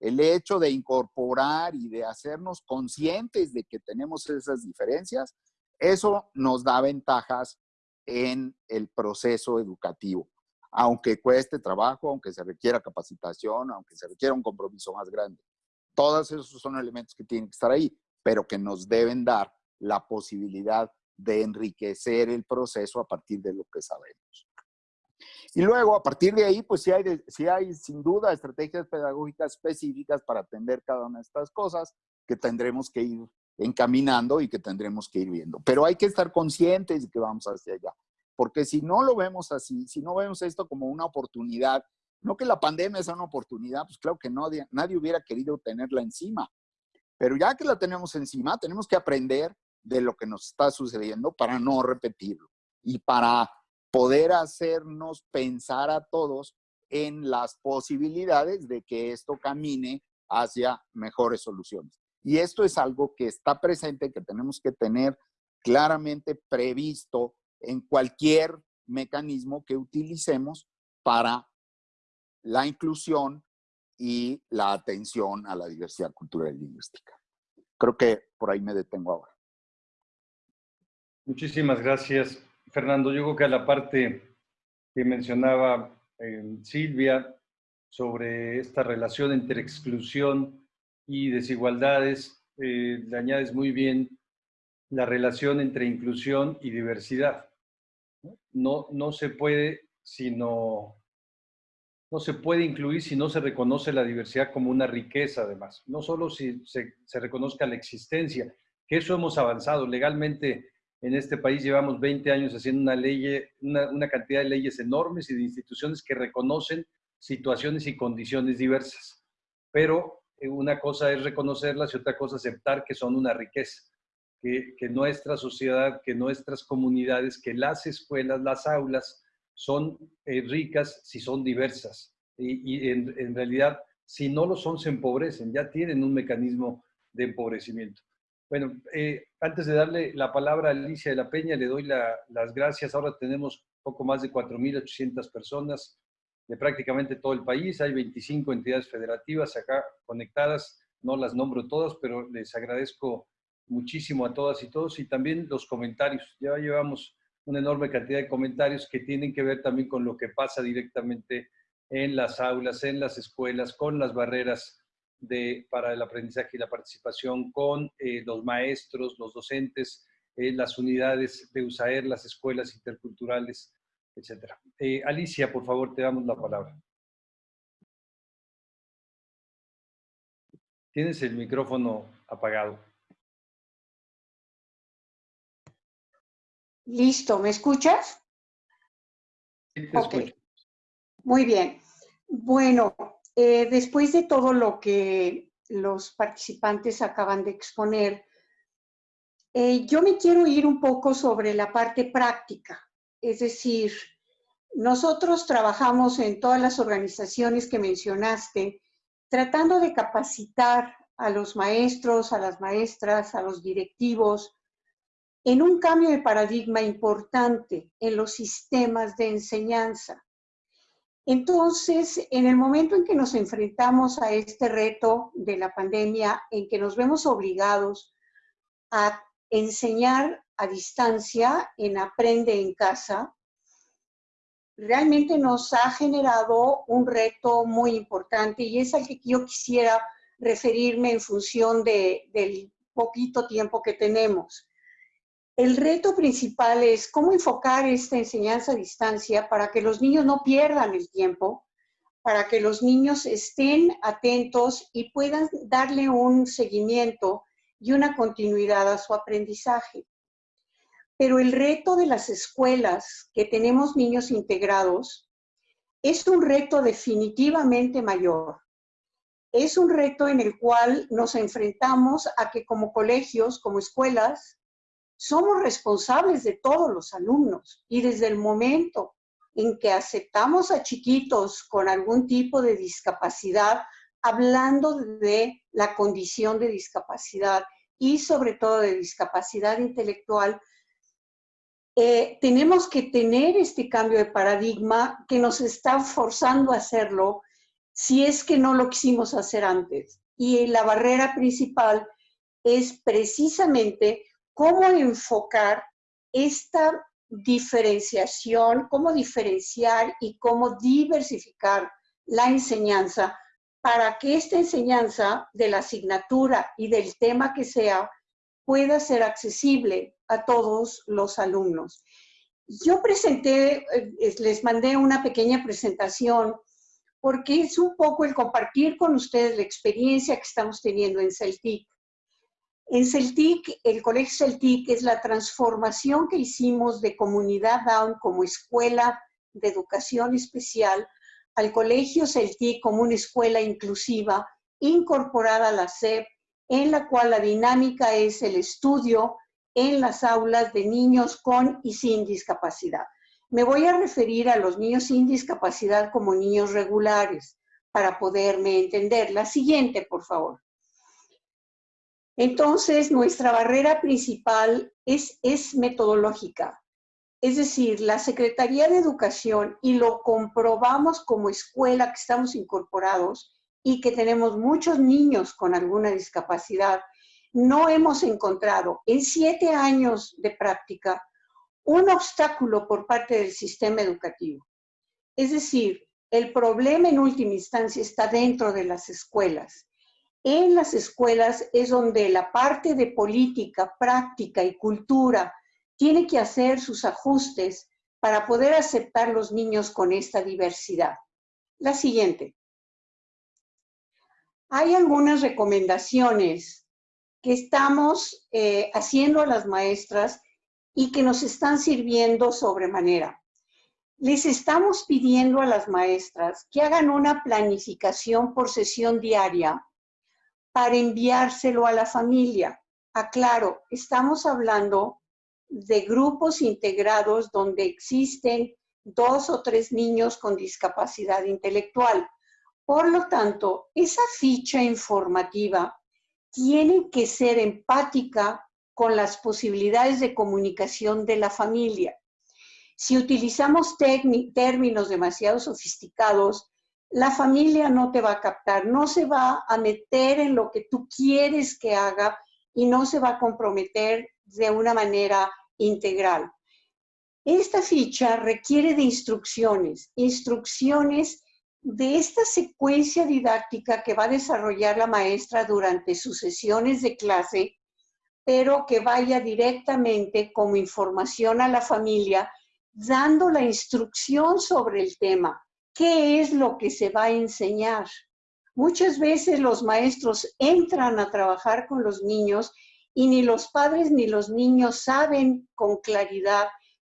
El hecho de incorporar y de hacernos conscientes de que tenemos esas diferencias, eso nos da ventajas en el proceso educativo, aunque cueste trabajo, aunque se requiera capacitación, aunque se requiera un compromiso más grande. Todos esos son elementos que tienen que estar ahí, pero que nos deben dar la posibilidad de enriquecer el proceso a partir de lo que sabemos. Y luego, a partir de ahí, pues sí hay, hay sin duda estrategias pedagógicas específicas para atender cada una de estas cosas que tendremos que ir encaminando y que tendremos que ir viendo. Pero hay que estar conscientes de que vamos hacia allá. Porque si no lo vemos así, si no vemos esto como una oportunidad no que la pandemia sea una oportunidad, pues claro que no, nadie hubiera querido tenerla encima. Pero ya que la tenemos encima, tenemos que aprender de lo que nos está sucediendo para no repetirlo y para poder hacernos pensar a todos en las posibilidades de que esto camine hacia mejores soluciones. Y esto es algo que está presente, que tenemos que tener claramente previsto en cualquier mecanismo que utilicemos para la inclusión y la atención a la diversidad cultural y lingüística. Creo que por ahí me detengo ahora. Muchísimas gracias, Fernando. Yo creo que a la parte que mencionaba eh, Silvia sobre esta relación entre exclusión y desigualdades, eh, le añades muy bien la relación entre inclusión y diversidad. No, no se puede sino no se puede incluir si no se reconoce la diversidad como una riqueza, además. No solo si se, se, reconozca la existencia, que eso hemos avanzado. Legalmente en este país llevamos 20 años haciendo una, ley, una, una cantidad de leyes enormes y de instituciones que reconocen situaciones y condiciones diversas. Pero una cosa es reconocerlas y otra cosa aceptar que son una riqueza. Que, nuestra sociedad, que nuestras comunidades, que las escuelas, las aulas, son eh, ricas si son diversas. Y, en, realidad, si no lo son, se empobrecen, ya tienen un mecanismo de empobrecimiento. Bueno, eh, antes de darle la palabra a Alicia de la Peña, le doy la, las gracias. Ahora tenemos poco más de 4.800 personas de prácticamente todo el país. Hay 25 entidades federativas acá conectadas. No las nombro todas, pero les agradezco muchísimo a todas y todos. Y también los comentarios. Ya llevamos una enorme cantidad de comentarios que tienen que ver también con lo que pasa directamente en las aulas, en las escuelas, con las barreras de, para el aprendizaje y la participación, con eh, los maestros, los docentes, eh, las unidades de USAER, las escuelas interculturales, etc. Eh, Alicia, por favor, te damos la palabra. Tienes el micrófono apagado. Listo, ¿me escuchas? Sí, te okay. Muy bien. Bueno, eh, después de todo lo que los participantes acaban de exponer, eh, yo me quiero ir un poco sobre la parte práctica. Es decir, nosotros trabajamos en todas las organizaciones que mencionaste, tratando de capacitar a los maestros, a las maestras, a los directivos, en un cambio de paradigma importante en los sistemas de enseñanza. Entonces, en el momento en que nos enfrentamos a este reto de la pandemia, en que nos vemos obligados a enseñar a distancia en Aprende en Casa, realmente nos ha generado un reto muy importante y es al que yo quisiera referirme en función de, del poquito tiempo que tenemos. El reto principal es cómo enfocar esta enseñanza a distancia para que los niños no pierdan el tiempo, para que los niños estén atentos y puedan darle un seguimiento y una continuidad a su aprendizaje. Pero el reto de las escuelas que tenemos niños integrados es un reto definitivamente mayor. Es un reto en el cual nos enfrentamos a que como colegios, como escuelas, somos responsables de todos los alumnos y desde el momento en que aceptamos a chiquitos con algún tipo de discapacidad, hablando de la condición de discapacidad y sobre todo de discapacidad intelectual, eh, tenemos que tener este cambio de paradigma que nos está forzando a hacerlo si es que no lo quisimos hacer antes. Y la barrera principal es precisamente cómo enfocar esta diferenciación, cómo diferenciar y cómo diversificar la enseñanza para que esta enseñanza de la asignatura y del tema que sea pueda ser accesible a todos los alumnos. Yo presenté, eh, les mandé una pequeña presentación porque es un poco el compartir con ustedes la experiencia que estamos teniendo en Celtic. En Celtic, el Colegio Celtic es la transformación que hicimos de Comunidad Down como escuela de educación especial al Colegio Celtic como una escuela inclusiva incorporada a la SEP, en la cual la dinámica es el estudio en las aulas de niños con y sin discapacidad. Me voy a referir a los niños sin discapacidad como niños regulares para poderme entender. La siguiente, por favor. Entonces, nuestra barrera principal es, es metodológica. Es decir, la Secretaría de Educación, y lo comprobamos como escuela que estamos incorporados y que tenemos muchos niños con alguna discapacidad, no hemos encontrado en siete años de práctica un obstáculo por parte del sistema educativo. Es decir, el problema en última instancia está dentro de las escuelas. En las escuelas es donde la parte de política, práctica y cultura tiene que hacer sus ajustes para poder aceptar los niños con esta diversidad. La siguiente. Hay algunas recomendaciones que estamos eh, haciendo a las maestras y que nos están sirviendo sobremanera. Les estamos pidiendo a las maestras que hagan una planificación por sesión diaria para enviárselo a la familia. Aclaro, estamos hablando de grupos integrados donde existen dos o tres niños con discapacidad intelectual. Por lo tanto, esa ficha informativa tiene que ser empática con las posibilidades de comunicación de la familia. Si utilizamos términos demasiado sofisticados, la familia no te va a captar, no se va a meter en lo que tú quieres que haga y no se va a comprometer de una manera integral. Esta ficha requiere de instrucciones, instrucciones de esta secuencia didáctica que va a desarrollar la maestra durante sus sesiones de clase, pero que vaya directamente como información a la familia, dando la instrucción sobre el tema. ¿Qué es lo que se va a enseñar? Muchas veces los maestros entran a trabajar con los niños y ni los padres ni los niños saben con claridad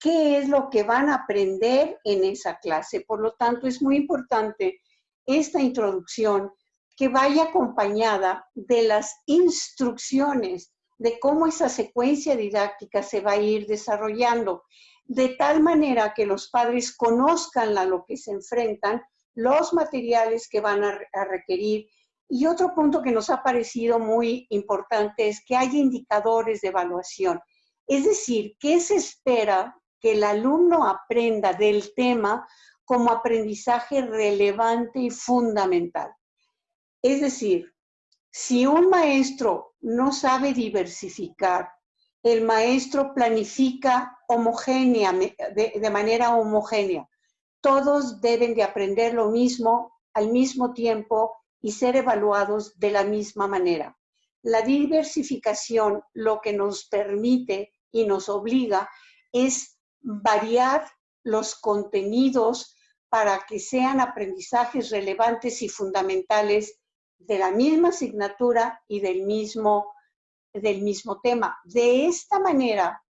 qué es lo que van a aprender en esa clase. Por lo tanto, es muy importante esta introducción que vaya acompañada de las instrucciones de cómo esa secuencia didáctica se va a ir desarrollando, de tal manera que los padres conozcan a lo que se enfrentan, los materiales que van a, requerir y otro punto que nos ha parecido muy importante es que hay indicadores de evaluación. Es decir, ¿qué se espera que el alumno aprenda del tema como aprendizaje relevante y fundamental? Es decir, si un maestro no sabe diversificar, el maestro planifica homogénea, de, de manera homogénea. Todos deben de aprender lo mismo al mismo tiempo y ser evaluados de la misma manera. La diversificación lo que nos permite y nos obliga es variar los contenidos para que sean aprendizajes relevantes y fundamentales de la misma asignatura y del mismo, del mismo tema. De esta manera,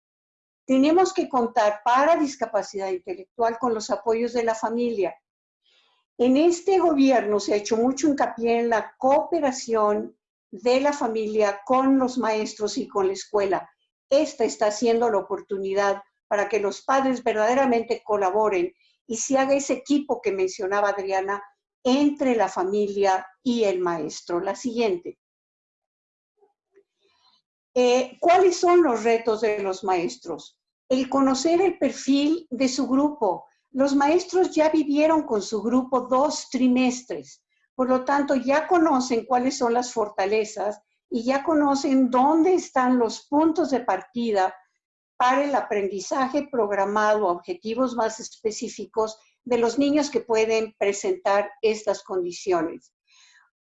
tenemos que contar para discapacidad intelectual con los apoyos de la familia, en este gobierno se ha hecho mucho hincapié en la cooperación de la familia con los maestros y con la escuela. Esta está siendo la oportunidad para que los padres verdaderamente colaboren y se haga ese equipo que mencionaba Adriana entre la familia y el maestro. La siguiente. Eh, ¿Cuáles son los retos de los maestros? El conocer el perfil de su grupo, los maestros ya vivieron con su grupo dos trimestres, por lo tanto ya conocen cuáles son las fortalezas y ya conocen dónde están los puntos de partida el aprendizaje programado a objetivos más específicos de los niños que pueden presentar estas condiciones.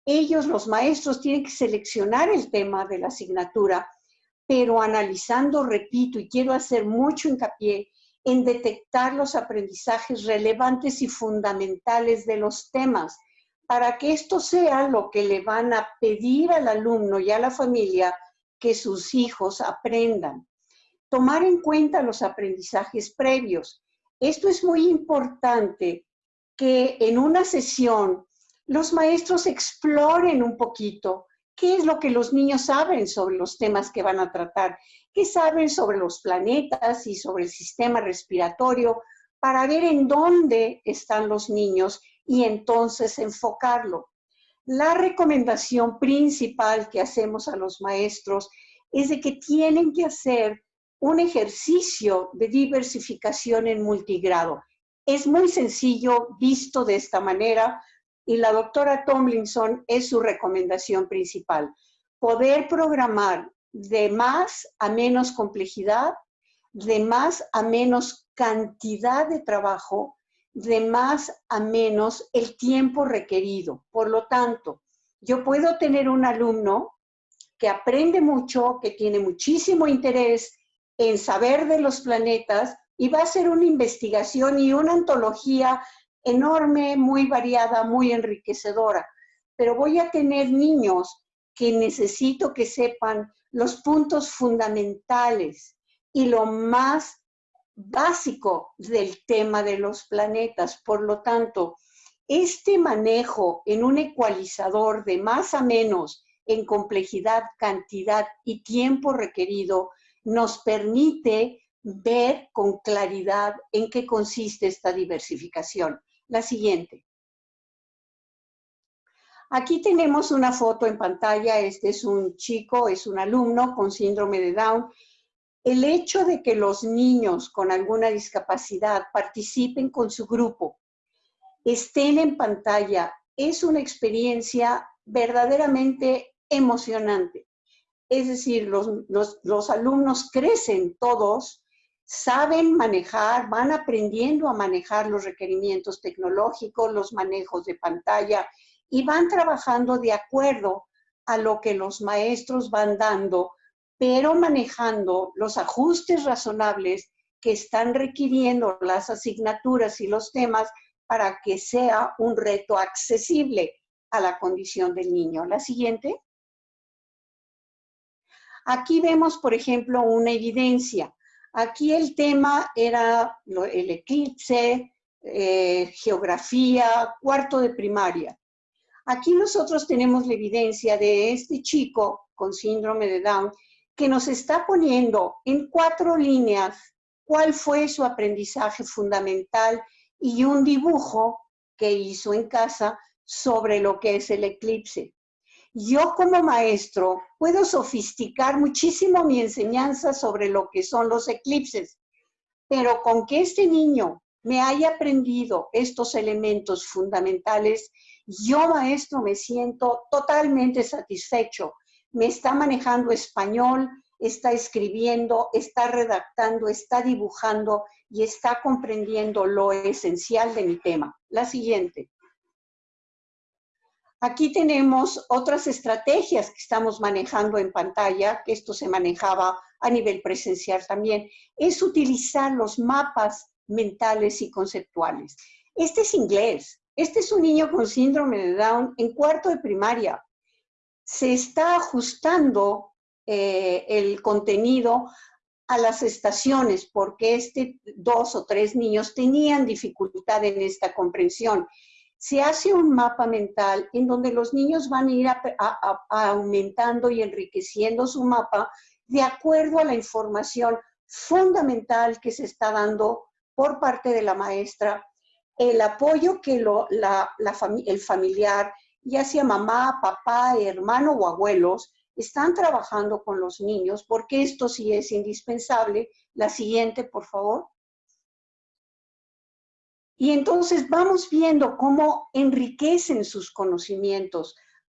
Ellos, los maestros, tienen que seleccionar el tema de la asignatura, pero analizando, repito, y quiero hacer mucho hincapié en detectar los aprendizajes relevantes y fundamentales de los temas, para que esto sea lo que le van a pedir al alumno y a la familia que sus hijos aprendan. Tomar en cuenta los aprendizajes previos. Esto es muy importante que en una sesión los maestros exploren un poquito qué es lo que los niños saben sobre los temas que van a tratar qué saben sobre los planetas y sobre el sistema respiratorio para ver en dónde están los niños y entonces enfocarlo. La recomendación principal que hacemos a los maestros es de que tienen que hacer un ejercicio de diversificación en multigrado. Es muy sencillo visto de esta manera y la doctora Tomlinson es su recomendación principal. Poder programar de más a menos complejidad, de más a menos cantidad de trabajo, de más a menos el tiempo requerido. Por lo tanto, yo puedo tener un alumno que aprende mucho, que tiene muchísimo interés en saber de los planetas y va a hacer una investigación y una antología enorme, muy variada, muy enriquecedora. Pero voy a tener niños que necesito que sepan los puntos fundamentales y lo más básico del tema de los planetas. Por lo tanto, este manejo en un ecualizador de más a menos en complejidad, cantidad y tiempo requerido nos permite ver con claridad en qué consiste esta diversificación. La siguiente. Aquí tenemos una foto en pantalla. Este es un chico, es un alumno con síndrome de Down. El hecho de que los niños con alguna discapacidad participen con su grupo, estén en pantalla, es una experiencia verdaderamente emocionante. Es decir, los, alumnos crecen todos, saben manejar, van aprendiendo a manejar los requerimientos tecnológicos, los manejos de pantalla y van trabajando de acuerdo a lo que los maestros van dando, pero manejando los ajustes razonables que están requiriendo las asignaturas y los temas para que sea un reto accesible a la condición del niño. La siguiente. Aquí vemos, por ejemplo, una evidencia. Aquí el tema era el eclipse, eh, geografía, cuarto de primaria. Aquí nosotros tenemos la evidencia de este chico con síndrome de Down que nos está poniendo en cuatro líneas cuál fue su aprendizaje fundamental y un dibujo que hizo en casa sobre lo que es el eclipse. Yo como maestro puedo sofisticar muchísimo mi enseñanza sobre lo que son los eclipses, pero con que este niño me haya aprendido estos elementos fundamentales, yo maestro me siento totalmente satisfecho. Me está manejando español, está escribiendo, está redactando, está dibujando y está comprendiendo lo esencial de mi tema. La siguiente. Aquí tenemos otras estrategias que estamos manejando en pantalla, que esto se manejaba a nivel presencial también, es utilizar los mapas mentales y conceptuales. Este es inglés. Este es un niño con síndrome de Down en cuarto de primaria. Se está ajustando eh, el contenido a las estaciones porque este dos o tres niños tenían dificultad en esta comprensión se hace un mapa mental en donde los niños van a ir aumentando y enriqueciendo su mapa de acuerdo a la información fundamental que se está dando por parte de la maestra, el apoyo que lo, la, el familiar, ya sea mamá, papá, hermano o abuelos, están trabajando con los niños, porque esto sí es indispensable. La siguiente, por favor. Y entonces vamos viendo cómo enriquecen sus conocimientos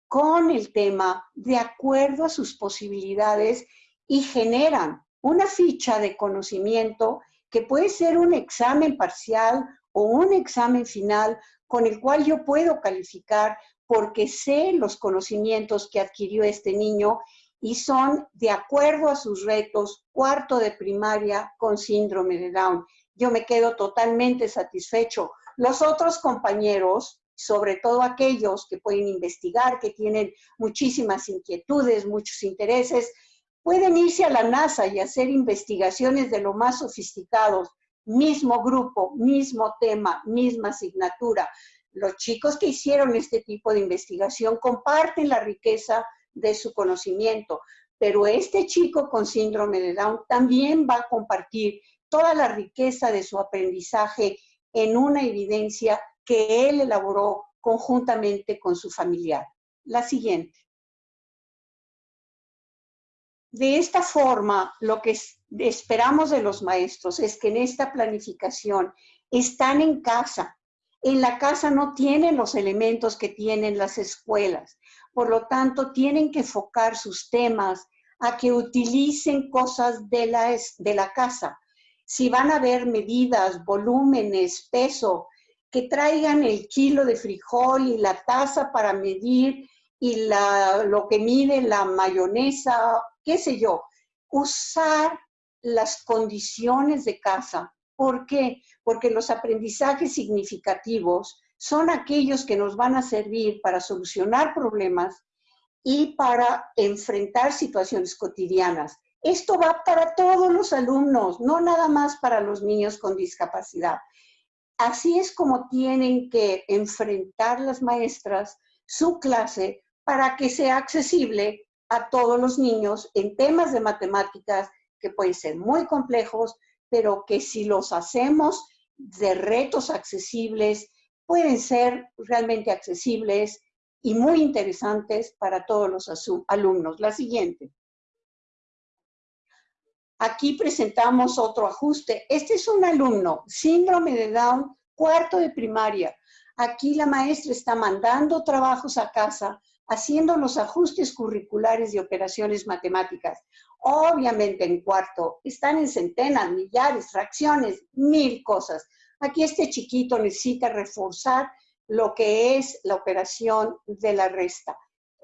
con el tema de acuerdo a sus posibilidades y generan una ficha de conocimiento que puede ser un examen parcial o un examen final con el cual yo puedo calificar porque sé los conocimientos que adquirió este niño y son de acuerdo a sus retos cuarto de primaria con síndrome de Down yo me quedo totalmente satisfecho. Los otros compañeros, sobre todo aquellos que pueden investigar, que tienen muchísimas inquietudes, muchos intereses, pueden irse a la NASA y hacer investigaciones de lo más sofisticados, mismo grupo, mismo tema, misma asignatura. Los chicos que hicieron este tipo de investigación comparten la riqueza de su conocimiento, pero este chico con síndrome de Down también va a compartir toda la riqueza de su aprendizaje en una evidencia que él elaboró conjuntamente con su familiar. La siguiente. De esta forma, lo que esperamos de los maestros es que en esta planificación están en casa. En la casa no tienen los elementos que tienen las escuelas. Por lo tanto, tienen que enfocar sus temas a que utilicen cosas de la, de la casa, si van a ver medidas, volúmenes, peso, que traigan el kilo de frijol y la taza para medir y la, lo que mide la mayonesa, qué sé yo. Usar las condiciones de casa. ¿Por qué? Porque los aprendizajes significativos son aquellos que nos van a servir para solucionar problemas y para enfrentar situaciones cotidianas. Esto va para todos los alumnos, no nada más para los niños con discapacidad. Así es como tienen que enfrentar las maestras su clase para que sea accesible a todos los niños en temas de matemáticas que pueden ser muy complejos, pero que si los hacemos de retos accesibles, pueden ser realmente accesibles y muy interesantes para todos los alumnos. La siguiente. Aquí presentamos otro ajuste. Este es un alumno, síndrome de Down, cuarto de primaria. Aquí la maestra está mandando trabajos a casa, haciendo los ajustes curriculares de operaciones matemáticas. Obviamente en cuarto están en centenas, millares, fracciones, mil cosas. Aquí este chiquito necesita reforzar lo que es la operación de la resta.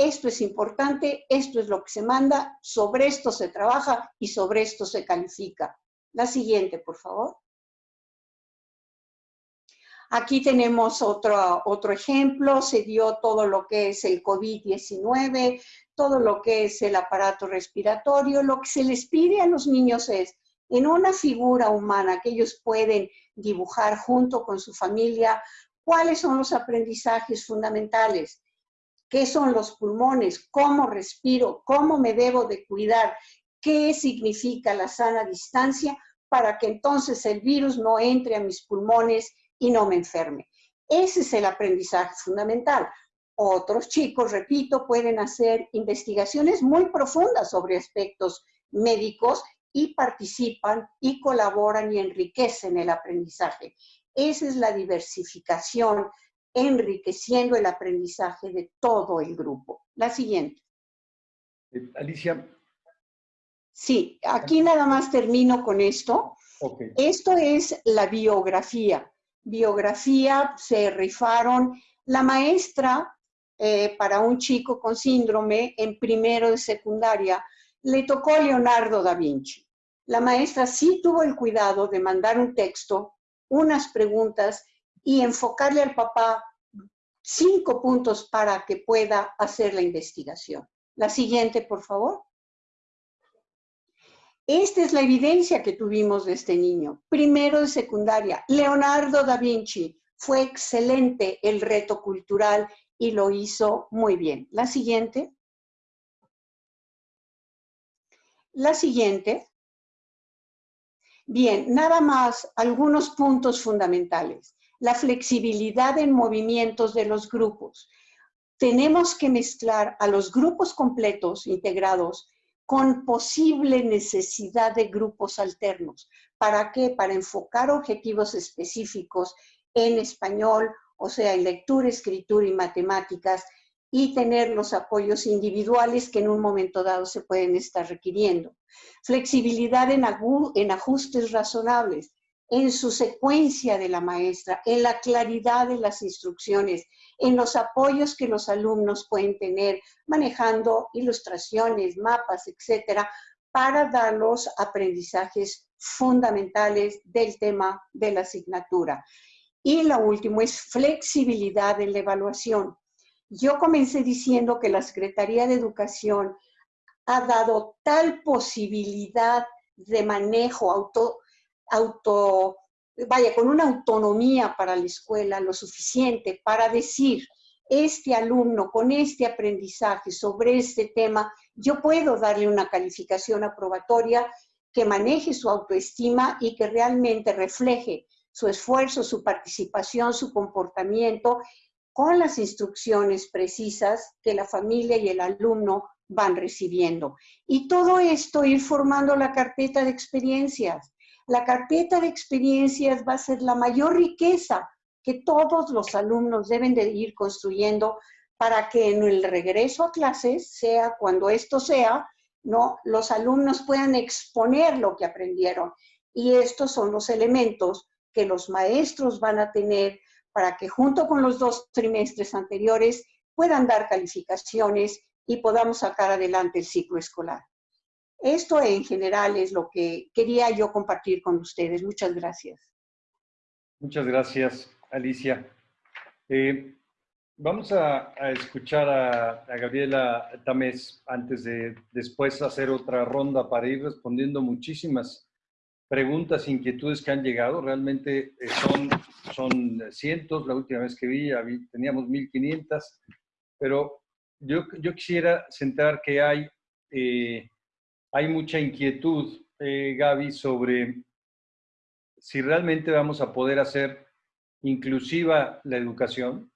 Esto es importante, esto es lo que se manda, sobre esto se trabaja y sobre esto se califica. La siguiente, por favor. Aquí tenemos otro, otro ejemplo, se dio todo lo que es el COVID-19, todo lo que es el aparato respiratorio. Lo que se les pide a los niños es, en una figura humana que ellos pueden dibujar junto con su familia, cuáles son los aprendizajes fundamentales, qué son los pulmones, cómo respiro, cómo me debo de cuidar, qué significa la sana distancia para que entonces el virus no entre a mis pulmones y no me enferme. Ese es el aprendizaje fundamental. Otros chicos, repito, pueden hacer investigaciones muy profundas sobre aspectos médicos y participan y colaboran y enriquecen el aprendizaje. Esa es la diversificación, enriqueciendo el aprendizaje de todo el grupo. La siguiente. Eh, Alicia. Sí, aquí nada más termino con esto. Esto es la biografía biografía se rifaron. La maestra, eh, para un chico con síndrome en primero de secundaria, le tocó Leonardo da Vinci. La maestra sí tuvo el cuidado de mandar un texto, unas preguntas y enfocarle al papá cinco puntos para que pueda hacer la investigación. La siguiente, por favor. Esta es la evidencia que tuvimos de este niño. Primero de secundaria, Leonardo da Vinci. Fue excelente el reto cultural y lo hizo muy bien. La siguiente. La siguiente. Bien, nada más algunos puntos fundamentales. La flexibilidad en movimientos de los grupos. Tenemos que mezclar a los grupos completos integrados con posible necesidad de grupos alternos. ¿Para qué? Para enfocar objetivos específicos en español, o sea, en lectura, escritura y matemáticas, y tener los apoyos individuales que en un momento dado se pueden estar requiriendo. Flexibilidad en, en ajustes razonables, en su secuencia de la maestra, en la claridad de las instrucciones, en los apoyos que los alumnos pueden tener manejando ilustraciones, mapas, etcétera, para dar los aprendizajes fundamentales del tema de la asignatura. Y lo último es flexibilidad en la evaluación. Yo comencé diciendo que la Secretaría de Educación ha dado tal posibilidad de manejo auto, auto vaya, con una autonomía para la escuela lo suficiente para decir, este alumno con este aprendizaje sobre este tema, yo puedo darle una calificación aprobatoria que maneje su autoestima y que realmente refleje su esfuerzo, su participación, su comportamiento con las instrucciones precisas que la familia y el alumno van recibiendo. Y todo esto ir formando la carpeta de experiencias la carpeta de experiencias va a ser la mayor riqueza que todos los alumnos deben de ir construyendo para que en el regreso a clases, sea cuando esto sea, ¿no? los alumnos puedan exponer lo que aprendieron. Y estos son los elementos que los maestros van a tener para que junto con los dos trimestres anteriores puedan dar calificaciones y podamos sacar adelante el ciclo escolar. Esto en general es lo que quería yo compartir con ustedes. Muchas gracias. Muchas gracias, Alicia. Eh, vamos a, escuchar a, Gabriela Tamés antes de después hacer otra ronda para ir respondiendo muchísimas preguntas, inquietudes que han llegado. Realmente eh, son, son cientos. La última vez que vi teníamos 1500, pero yo, yo quisiera centrar que hay, eh, hay mucha inquietud, Gaby, sobre si realmente vamos a poder hacer inclusiva la educación,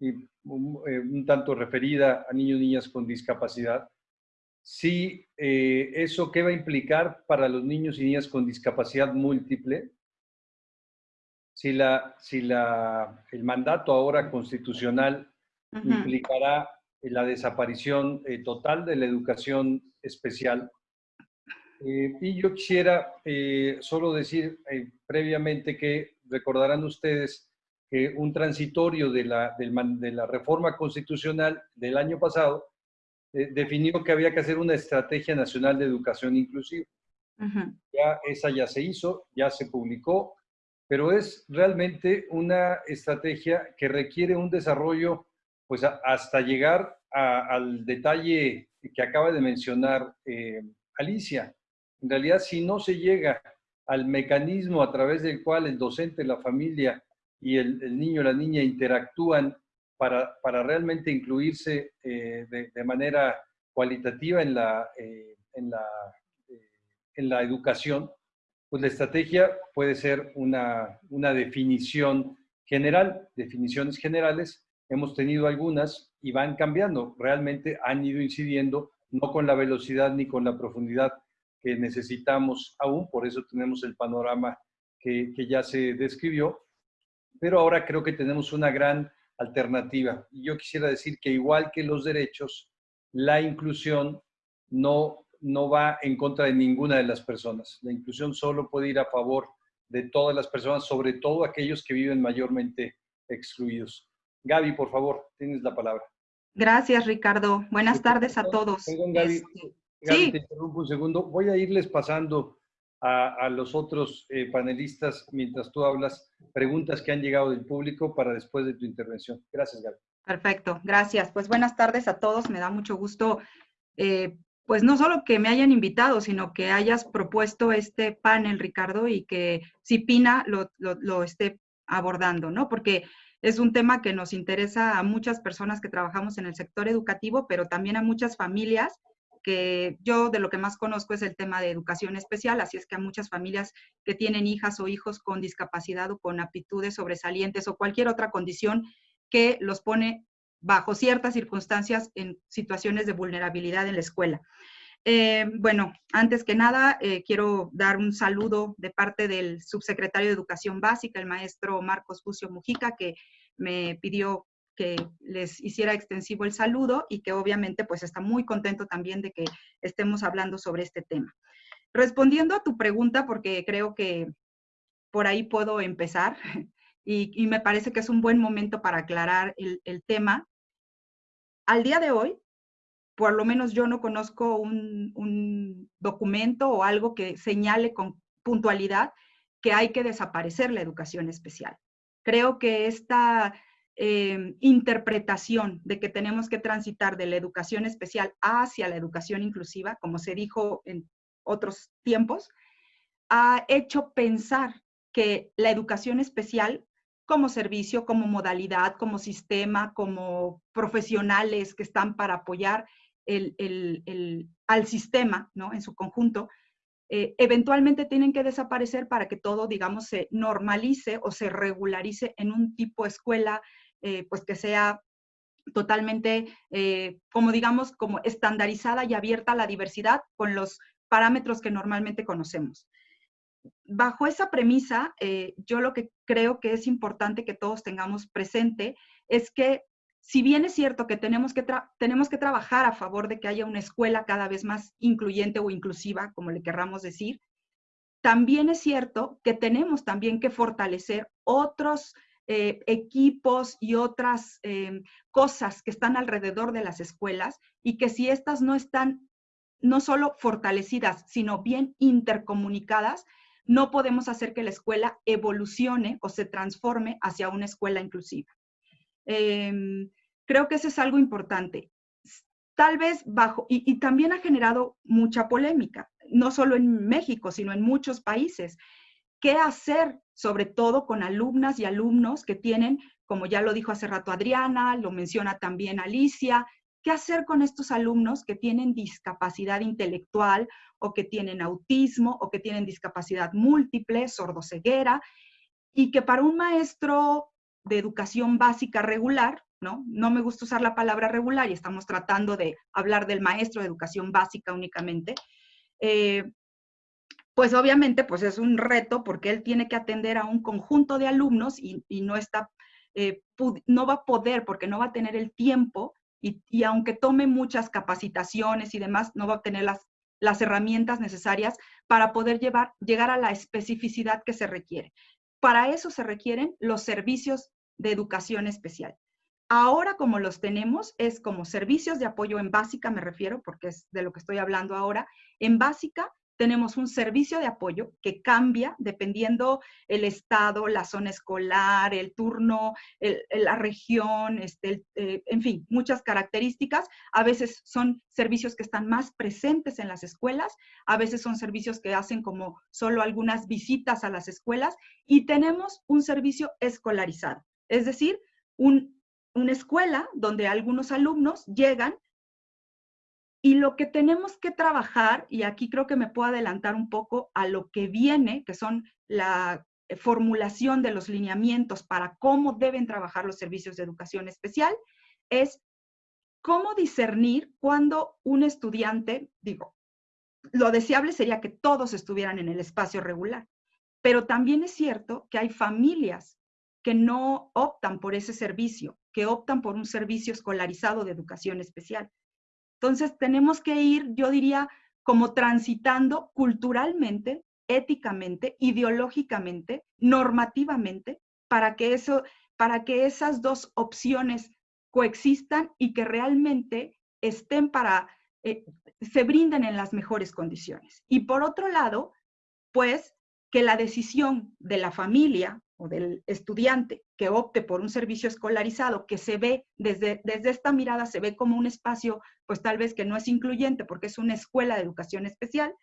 y un, eh, tanto referida a niños y niñas con discapacidad, si eh, eso qué va a implicar para los niños y niñas con discapacidad múltiple, si, la, si la, el mandato ahora constitucional implicará la desaparición eh, total de la educación especial eh, y yo quisiera eh, solo decir eh, previamente que recordarán ustedes que un transitorio de la, de la reforma constitucional del año pasado definió que había que hacer una estrategia nacional de educación inclusiva. Ya esa ya se hizo, ya se publicó, pero es realmente una estrategia que requiere un desarrollo pues hasta llegar al detalle que acaba de mencionar Alicia. En realidad, si no se llega al mecanismo a través del cual el docente, la familia y el, niño o la niña interactúan para, para realmente incluirse eh, de, manera cualitativa en la, eh, en, la, eh, en la educación, pues la estrategia puede ser una, una definición general, definiciones generales. Hemos tenido algunas y van cambiando. Realmente han ido incidiendo, no con la velocidad ni con la profundidad que necesitamos aún, por eso tenemos el panorama que, ya se describió, pero ahora creo que tenemos una gran alternativa. Y yo quisiera decir que igual que los derechos, la inclusión no, no va en contra de ninguna de las personas. La inclusión solo puede ir a favor de todas las personas, sobre todo aquellos que viven mayormente excluidos. Gaby, por favor, tienes la palabra. Gracias, Ricardo. Buenas tardes a todos. Gaby. Sí. te interrumpo un segundo. Voy a irles pasando a, los otros eh, panelistas mientras tú hablas preguntas que han llegado del público para después de tu intervención. Gracias, Gaby. Perfecto, gracias. Pues buenas tardes a todos. Me da mucho gusto, eh, pues no solo que me hayan invitado, sino que hayas propuesto este panel, Ricardo, y que Cipina lo, lo, lo esté abordando, ¿no? Porque es un tema que nos interesa a muchas personas que trabajamos en el sector educativo, pero también a muchas familias que yo de lo que más conozco es el tema de educación especial, así es que a muchas familias que tienen hijas o hijos con discapacidad o con aptitudes sobresalientes o cualquier otra condición que los pone bajo ciertas circunstancias en situaciones de vulnerabilidad en la escuela. Eh, bueno, antes que nada, eh, quiero dar un saludo de parte del subsecretario de Educación Básica, el maestro Marcos Bucio Mujica, que me pidió que les hiciera extensivo el saludo y que obviamente pues está muy contento también de que estemos hablando sobre este tema. Respondiendo a tu pregunta, porque creo que por ahí puedo empezar (laughs) y, me parece que es un buen momento para aclarar el, tema. Al día de hoy, por lo menos yo no conozco un, un documento o algo que señale con puntualidad que hay que desaparecer la educación especial. Creo que esta Em, interpretación de que tenemos que transitar de la educación especial hacia la educación inclusiva, como se dijo en otros tiempos, ha hecho pensar que la educación especial como servicio, como modalidad, como sistema, como profesionales que están para apoyar al sistema ¿no? en su conjunto, eh, eventualmente tienen que desaparecer para que todo, digamos, se normalice o se regularice en un tipo escuela eh, pues que sea totalmente, eh, como digamos, como estandarizada y abierta a la diversidad con los parámetros que normalmente conocemos. Bajo esa premisa, eh, yo lo que creo que es importante que todos tengamos presente es que si bien es cierto que tenemos que, tenemos que trabajar a favor de que haya una escuela cada vez más incluyente o inclusiva, como le querramos decir, también es cierto que tenemos también que fortalecer otros eh, equipos y otras em, cosas que están alrededor de las escuelas y que si estas no están no solo fortalecidas, sino bien intercomunicadas, no podemos hacer que la escuela evolucione o se transforme hacia una escuela inclusiva. Em, creo que eso es algo importante. Tal vez bajo, y, también ha generado mucha polémica, no solo en México, sino en muchos países. ¿Qué hacer, sobre todo con alumnas y alumnos que tienen, como ya lo dijo hace rato Adriana, lo menciona también Alicia, ¿Qué hacer con estos alumnos que tienen discapacidad intelectual o que tienen autismo o que tienen discapacidad múltiple, sordoceguera, y que para un maestro de educación básica regular, ¿no? No me gusta usar la palabra regular y estamos tratando de hablar del maestro de educación básica únicamente. Eh, pues obviamente pues es un reto porque él tiene que atender a un conjunto de alumnos y, no está, eh, no va a poder porque no va a tener el tiempo y, aunque tome muchas capacitaciones y demás, no va a obtener las, las herramientas necesarias para poder llevar, llegar a la especificidad que se requiere. Para eso se requieren los servicios de educación especial. Ahora como los tenemos es como servicios de apoyo en básica, me refiero, porque es de lo que estoy hablando ahora. En básica tenemos un servicio de apoyo que cambia dependiendo el estado, la zona escolar, el turno, la región, este, eh, en fin, muchas características. A veces son servicios que están más presentes en las escuelas, a veces son servicios que hacen como solo algunas visitas a las escuelas y tenemos un servicio escolarizado, es decir, una escuela donde algunos alumnos llegan y lo que tenemos que trabajar, y aquí creo que me puedo adelantar un poco a lo que viene, que son la eh, formulación de los lineamientos para cómo deben trabajar los servicios de educación especial, es cómo discernir cuando un estudiante, digo, lo deseable sería que todos estuvieran en el espacio regular, pero también es cierto que hay familias que no optan por ese servicio, que optan por un servicio escolarizado de educación especial. Entonces, tenemos que ir, yo diría, como transitando culturalmente, éticamente, ideológicamente, normativamente, para que, eso, para que esas dos opciones coexistan y que realmente estén para, eh, se brinden en las mejores condiciones. Y por otro lado, pues que la decisión de la familia o del estudiante que opte por un servicio escolarizado, que se ve desde, desde esta mirada, se ve como un espacio, pues tal vez que no es incluyente porque es una escuela de educación especial,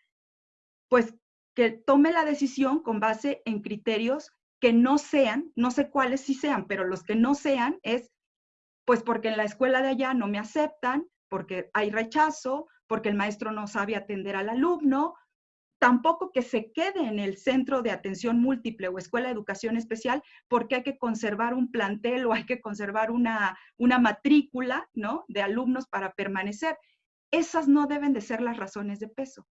pues que tome la decisión con base en criterios que no sean, no sé cuáles sí sean, pero los que no sean es, pues porque en la escuela de allá no me aceptan, porque hay rechazo, porque el maestro no sabe atender al alumno, tampoco que se quede en el centro de atención múltiple o escuela de educación especial porque hay que conservar un plantel o hay que conservar una, una matrícula ¿no? de alumnos para permanecer. Esas no deben de ser las razones de peso.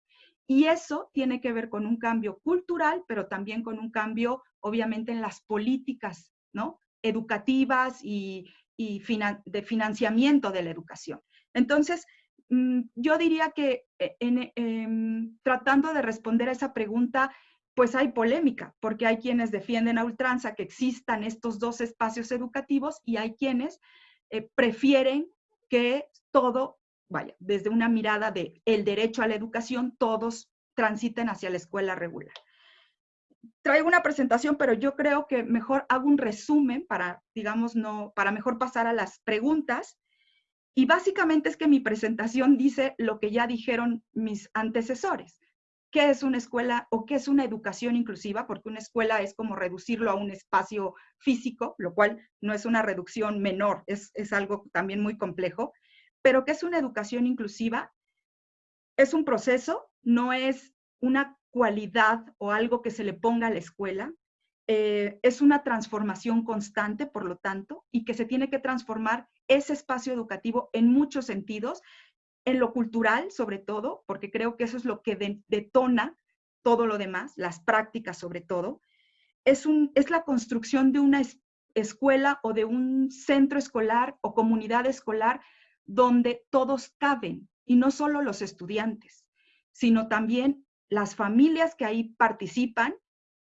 Y eso tiene que ver con un cambio cultural, pero también con un cambio, obviamente, en las políticas ¿no? educativas y, de financiamiento de la educación. Entonces, yo diría que eh, em, tratando de responder a esa pregunta, pues hay polémica, porque hay quienes defienden a ultranza que existan estos dos espacios educativos y hay quienes eh, prefieren que todo, vaya, desde una mirada de el derecho a la educación, todos transiten hacia la escuela regular. Traigo una presentación, pero yo creo que mejor hago un resumen para, digamos, no, para mejor pasar a las preguntas y básicamente es que mi presentación dice lo que ya dijeron mis antecesores. ¿Qué es una escuela o qué es una educación inclusiva? Porque una escuela es como reducirlo a un espacio físico, lo cual no es una reducción menor, es, es algo también muy complejo. Pero ¿qué es una educación inclusiva? Es un proceso, no es una cualidad o algo que se le ponga a la escuela, eh, es una transformación constante, por lo tanto, y que se tiene que transformar ese espacio educativo en muchos sentidos, en lo cultural sobre todo, porque creo que eso es lo que detona todo lo demás, las prácticas sobre todo. Es, un, es la construcción de una escuela o de un centro escolar o comunidad escolar donde todos caben, y no solo los estudiantes, sino también las familias que ahí participan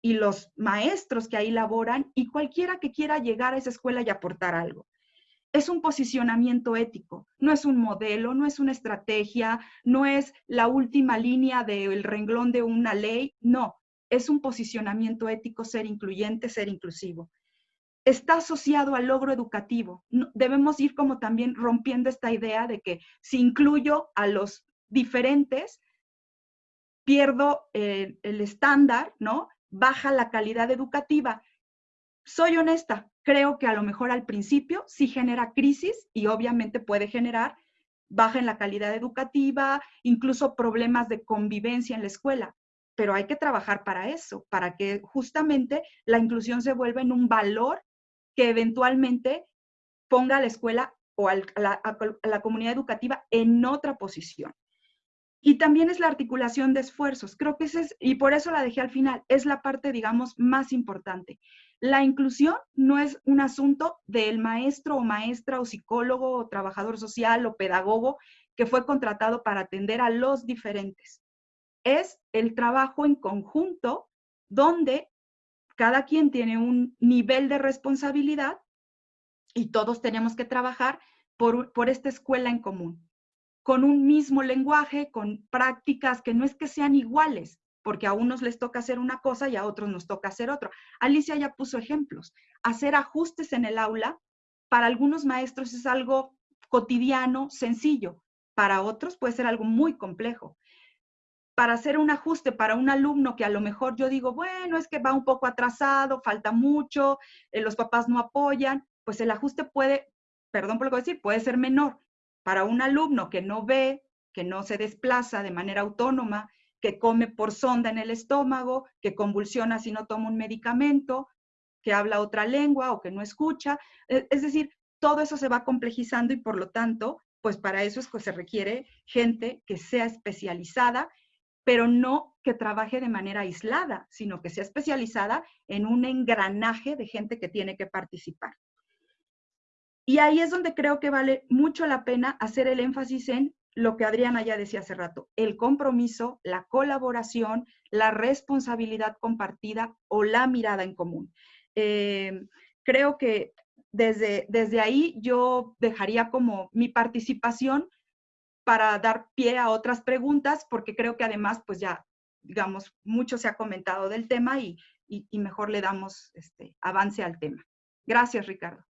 y los maestros que ahí laboran y cualquiera que quiera llegar a esa escuela y aportar algo. Es un posicionamiento ético, no es un modelo, no es una estrategia, no es la última línea del renglón de una ley, no, es un posicionamiento ético ser incluyente, ser inclusivo. Está asociado al logro educativo. Debemos ir como también rompiendo esta idea de que si incluyo a los diferentes, pierdo el, estándar, ¿no? Baja la calidad educativa. Soy honesta, creo que a lo mejor al principio sí genera crisis y obviamente puede generar baja en la calidad educativa, incluso problemas de convivencia en la escuela pero hay que trabajar para eso, para que justamente la inclusión se vuelva en un valor que eventualmente ponga a la escuela o a la, comunidad educativa en otra posición. Y también es la articulación de esfuerzos. Creo que ese es, y por eso la dejé al final, es la parte, digamos, más importante. La inclusión no es un asunto del maestro o maestra o psicólogo o trabajador social o pedagogo que fue contratado para atender a los diferentes. Es el trabajo en conjunto donde cada quien tiene un nivel de responsabilidad y todos tenemos que trabajar por, por esta escuela en común, con un mismo lenguaje, con prácticas que no es que sean iguales, porque a unos les toca hacer una cosa y a otros nos toca hacer otra. Alicia ya puso ejemplos. Hacer ajustes en el aula, para algunos maestros es algo cotidiano, sencillo, para otros puede ser algo muy complejo para hacer un ajuste para un alumno que a lo mejor yo digo, bueno, es que va un poco atrasado, falta mucho, eh, los papás no apoyan, pues el ajuste puede, perdón por lo que voy a decir, puede ser menor. Para un alumno que no ve, que no se desplaza de manera autónoma, que come por sonda en el estómago, que convulsiona si no toma un medicamento, que habla otra lengua o que no escucha. E, es decir, todo eso se va complejizando y por lo tanto, pues para eso es que se requiere gente que sea especializada pero no que trabaje de manera aislada, sino que sea especializada en un engranaje de gente que tiene que participar. Y ahí es donde creo que vale mucho la pena hacer el énfasis en lo que Adriana ya decía hace rato, el compromiso, la colaboración, la responsabilidad compartida o la mirada en común. Eh, creo que desde, desde ahí yo dejaría como mi participación para dar pie a otras preguntas, porque creo que además, pues ya, digamos, mucho se ha comentado del tema y, mejor le damos este, avance al tema. Gracias, Ricardo.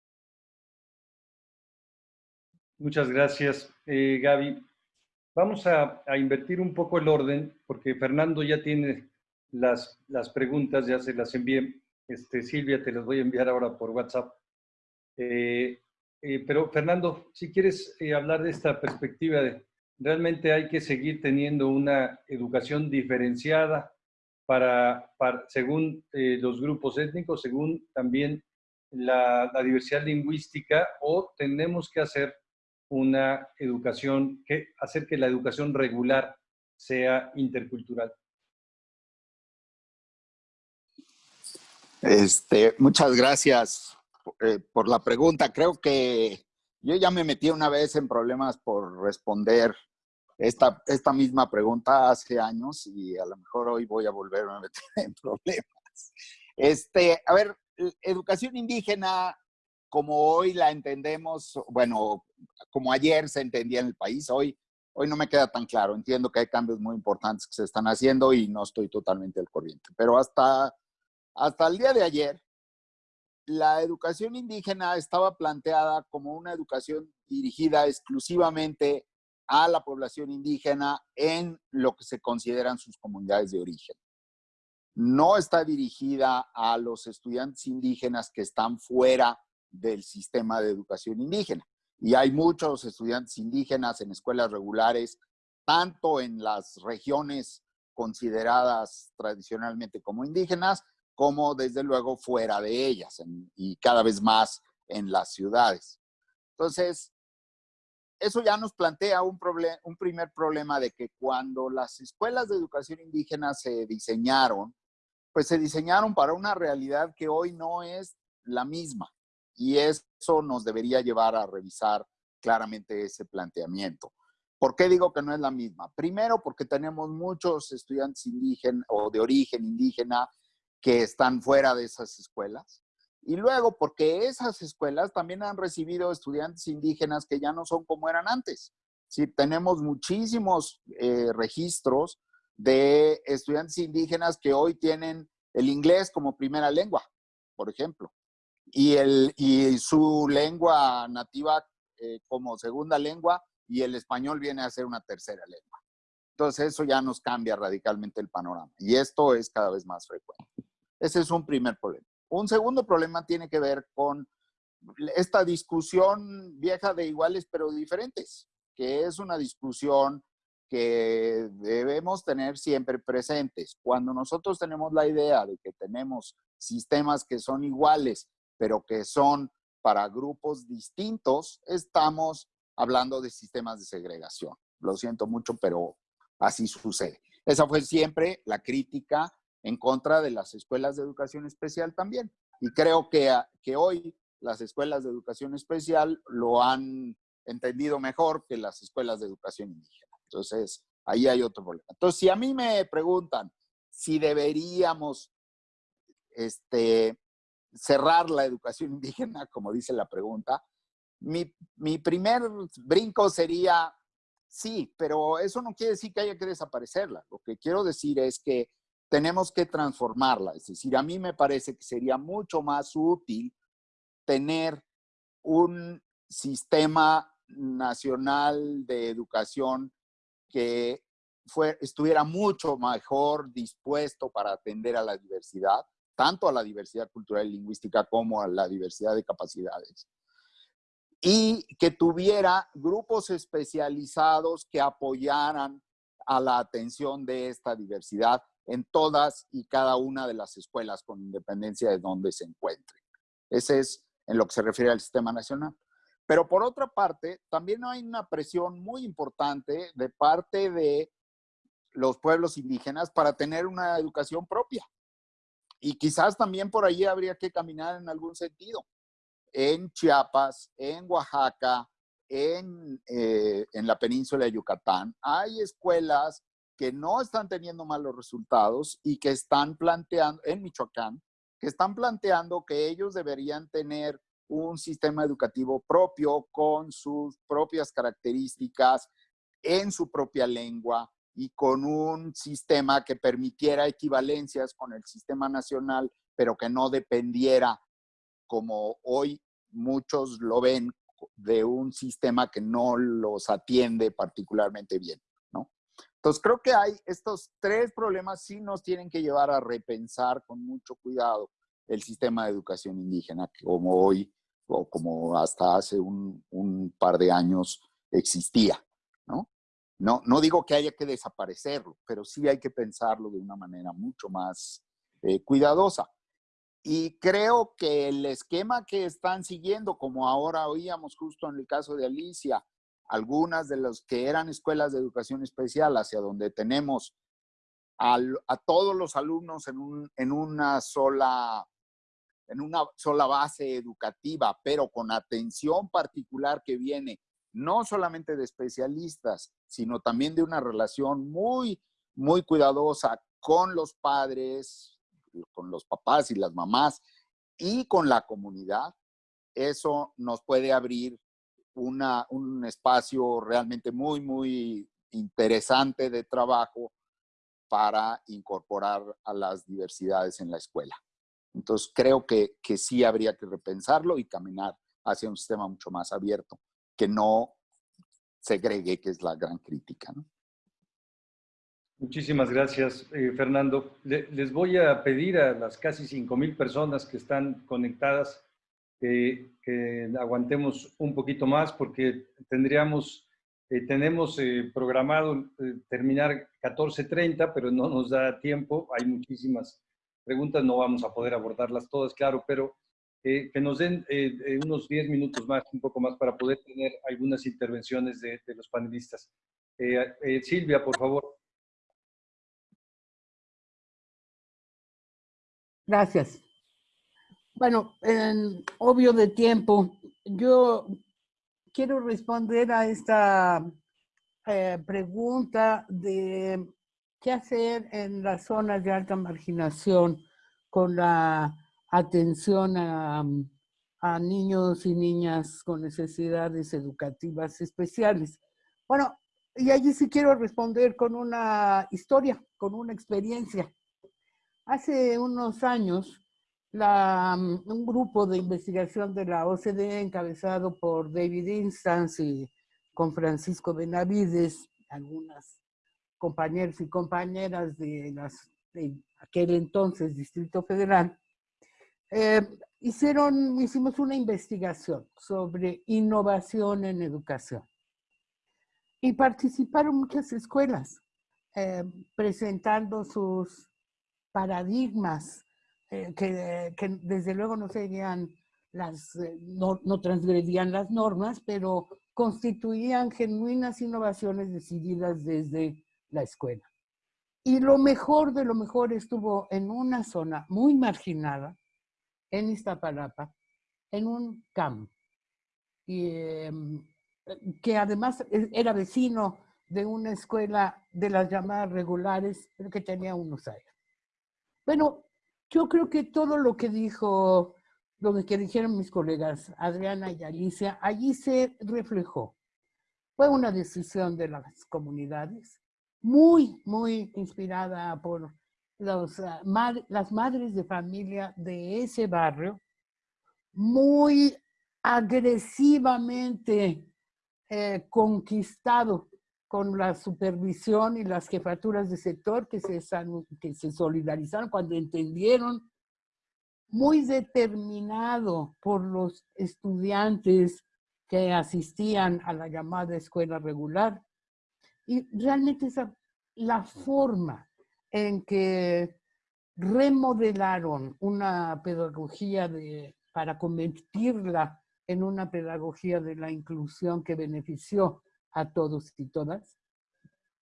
Muchas gracias, eh, Gaby. Vamos a, invertir un poco el orden, porque Fernando ya tiene las, las preguntas, ya se las envié. Este, Silvia, te las voy a enviar ahora por WhatsApp. Eh, eh, pero Fernando, si quieres eh, hablar de esta perspectiva realmente hay que seguir teniendo una educación diferenciada para, según los grupos étnicos, según también la, diversidad lingüística, o tenemos que hacer una educación, que hacer que la educación regular sea intercultural. Este, muchas gracias eh, por la pregunta. Creo que yo ya me metí una vez en problemas por responder esta, esta misma pregunta hace años y a lo mejor hoy voy a volverme a meter en problemas. Este, a ver, educación indígena, como hoy la entendemos, bueno, como ayer se entendía en el país, hoy, hoy no me queda tan claro. Entiendo que hay cambios muy importantes que se están haciendo y no estoy totalmente al corriente. Pero hasta, hasta el día de ayer, la educación indígena estaba planteada como una educación dirigida exclusivamente a la población indígena en lo que se consideran sus comunidades de origen. No está dirigida a los estudiantes indígenas que están fuera del sistema de educación indígena. Y hay muchos estudiantes indígenas en escuelas regulares, tanto en las regiones consideradas tradicionalmente como indígenas, como desde luego fuera de ellas y cada vez más en las ciudades. Entonces, eso ya nos plantea un, un primer problema de que cuando las escuelas de educación indígena se diseñaron, pues se diseñaron para una realidad que hoy no es la misma. Y eso nos debería llevar a revisar claramente ese planteamiento. ¿Por qué digo que no es la misma? Primero, porque tenemos muchos estudiantes indígenas o de origen indígena que están fuera de esas escuelas. Y luego, porque esas escuelas también han recibido estudiantes indígenas que ya no son como eran antes. Sí, tenemos muchísimos eh, registros de estudiantes indígenas que hoy tienen el inglés como primera lengua, por ejemplo, y, el, y su lengua nativa eh, como segunda lengua y el español viene a ser una tercera lengua. Entonces eso ya nos cambia radicalmente el panorama y esto es cada vez más frecuente. Ese es un primer problema. Un segundo problema tiene que ver con esta discusión vieja de iguales pero diferentes, que es una discusión que debemos tener siempre presentes. Cuando nosotros tenemos la idea de que tenemos sistemas que son iguales, pero que son para grupos distintos, estamos hablando de sistemas de segregación. Lo siento mucho, pero así sucede. Esa fue siempre la crítica en contra de las escuelas de educación especial también. Y creo que, que hoy las escuelas de educación especial lo han entendido mejor que las escuelas de educación indígena. Entonces, ahí hay otro problema. Entonces, si a mí me preguntan si deberíamos este, cerrar la educación (laughs) indígena, como dice la pregunta, mi, mi primer brinco sería sí, pero eso no quiere decir que haya que desaparecerla. Lo que quiero decir es que tenemos que transformarla. Es decir, a mí me parece que sería mucho más útil tener un sistema nacional de educación que fue, estuviera mucho mejor dispuesto para atender a la diversidad, tanto a la diversidad cultural y lingüística como a la diversidad de capacidades. Y que tuviera grupos especializados que apoyaran a la atención de esta diversidad en todas y cada una de las escuelas con independencia de donde se encuentren. Ese es en lo que se refiere al sistema nacional. Pero por otra parte, también hay una presión muy importante de parte de los pueblos indígenas para tener una educación propia. Y quizás también por allí habría que caminar en algún sentido. En Chiapas, en Oaxaca, en, eh, en la península de Yucatán, hay escuelas que no están teniendo malos resultados y que están planteando, en Michoacán, que están planteando que ellos deberían tener un sistema educativo propio con sus propias características en su propia lengua y con un sistema que permitiera equivalencias con el sistema nacional, pero que no dependiera, como hoy muchos lo ven, de un sistema que no los atiende particularmente bien. ¿no? Entonces creo que hay estos tres problemas sí nos tienen que llevar a repensar con mucho cuidado el sistema de educación indígena, como hoy o como hasta hace un, par de años existía, ¿no? ¿No? No digo que haya que desaparecerlo, pero sí hay que pensarlo de una manera mucho más eh, cuidadosa. Y creo que el esquema que están siguiendo, como ahora oíamos justo en el caso de Alicia, algunas de las que eran escuelas de educación especial hacia donde tenemos a, todos los alumnos en una sola en una sola base educativa, pero con atención particular que viene no solamente de especialistas, sino también de una relación muy, muy cuidadosa con los padres, con los papás y las mamás y con la comunidad, eso nos puede abrir una, un espacio realmente muy, muy interesante de trabajo para incorporar a las diversidades en la escuela. Entonces, creo que, que sí habría que repensarlo y caminar hacia un sistema mucho más abierto, que no segregue, que es la gran crítica. Muchísimas gracias, eh, Fernando. les voy a pedir a las casi 5.000 personas que están conectadas que aguantemos un poquito más porque tendríamos, eh, tenemos eh, programado terminar 14.30, pero no nos da tiempo. Hay muchísimas preguntas, no vamos a poder abordarlas todas, claro, pero eh, que nos den eh, eh, unos 10 minutos más, un poco más, para poder tener algunas intervenciones de, los panelistas. Silvia, por favor. Gracias. Bueno, en obvio de tiempo, yo quiero responder a esta pregunta de qué hacer en las zonas de alta marginación con la atención a, a niños y niñas con necesidades educativas especiales. Bueno, y allí sí quiero responder con una historia, con una experiencia. Hace unos años, la, un grupo de investigación de la OCDE encabezado por David Instance y con Francisco Benavides, algunas compañeros y compañeras de, las, de aquel entonces Distrito Federal, eh, hicieron, hicimos una investigación sobre innovación en educación. Y participaron muchas escuelas eh, presentando sus paradigmas eh, que, que, desde luego no serían las, no, no transgredían las normas, pero constituían genuinas innovaciones decididas desde la escuela. Y lo mejor de lo mejor estuvo en una zona muy marginada, en Iztapalapa, en un campo. Y, em, que además e, era vecino de una escuela de las llamadas regulares, pero que tenía unos años. Bueno, yo creo que todo lo que dijo, lo que dijeron mis colegas Adriana y Alicia, allí se reflejó. Fue una decisión de las comunidades, muy, muy inspirada por los, uh, las madres de familia de ese barrio, muy agresivamente eh, conquistado con la supervisión y las jefaturas de sector que se, que se solidarizaron cuando entendieron, muy determinado por los estudiantes que asistían a la llamada escuela regular. Y realmente esa, la forma en que remodelaron una pedagogía de, para convertirla en una pedagogía de la inclusión que benefició a todos y todas.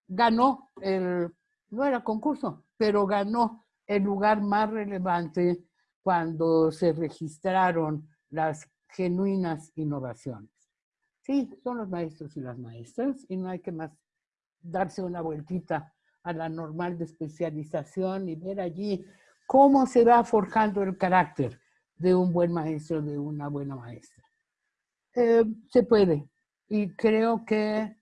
Ganó el, no era concurso, pero ganó el lugar más relevante cuando se registraron las genuinas innovaciones. Sí, son los maestros y las maestras y no hay que más darse una vueltita a la normal de especialización y ver allí cómo se va forjando el carácter de un buen maestro, de una buena maestra. Eh, se puede. Y creo que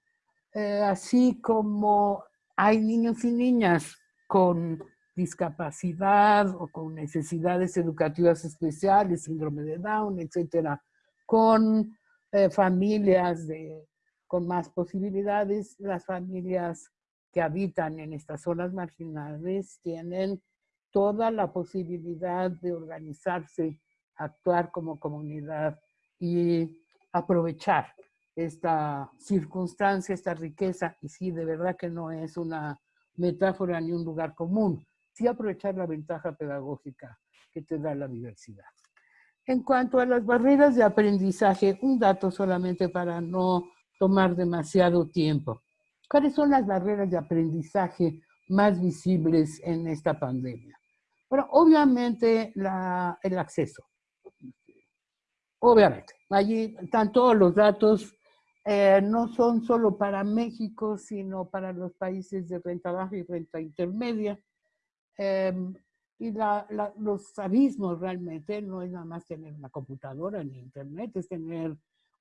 eh, así como hay niños y niñas con discapacidad o con necesidades educativas especiales, síndrome de Down, etcétera, con eh, familias de, con más posibilidades, las familias que habitan en estas zonas marginales tienen toda la posibilidad de organizarse, actuar como comunidad y aprovechar esta circunstancia, esta riqueza, y sí, de verdad que no es una metáfora ni un lugar común, sí aprovechar la ventaja pedagógica que te da la diversidad. En cuanto a las barreras de aprendizaje, un dato solamente para no tomar demasiado tiempo. ¿Cuáles son las barreras de aprendizaje más visibles en esta pandemia? Bueno, obviamente el acceso. Obviamente, allí están todos los datos, eh, no son solo para México, sino para los países de renta baja y renta intermedia. Eh, y los abismos realmente no es nada más tener una computadora ni internet, es tener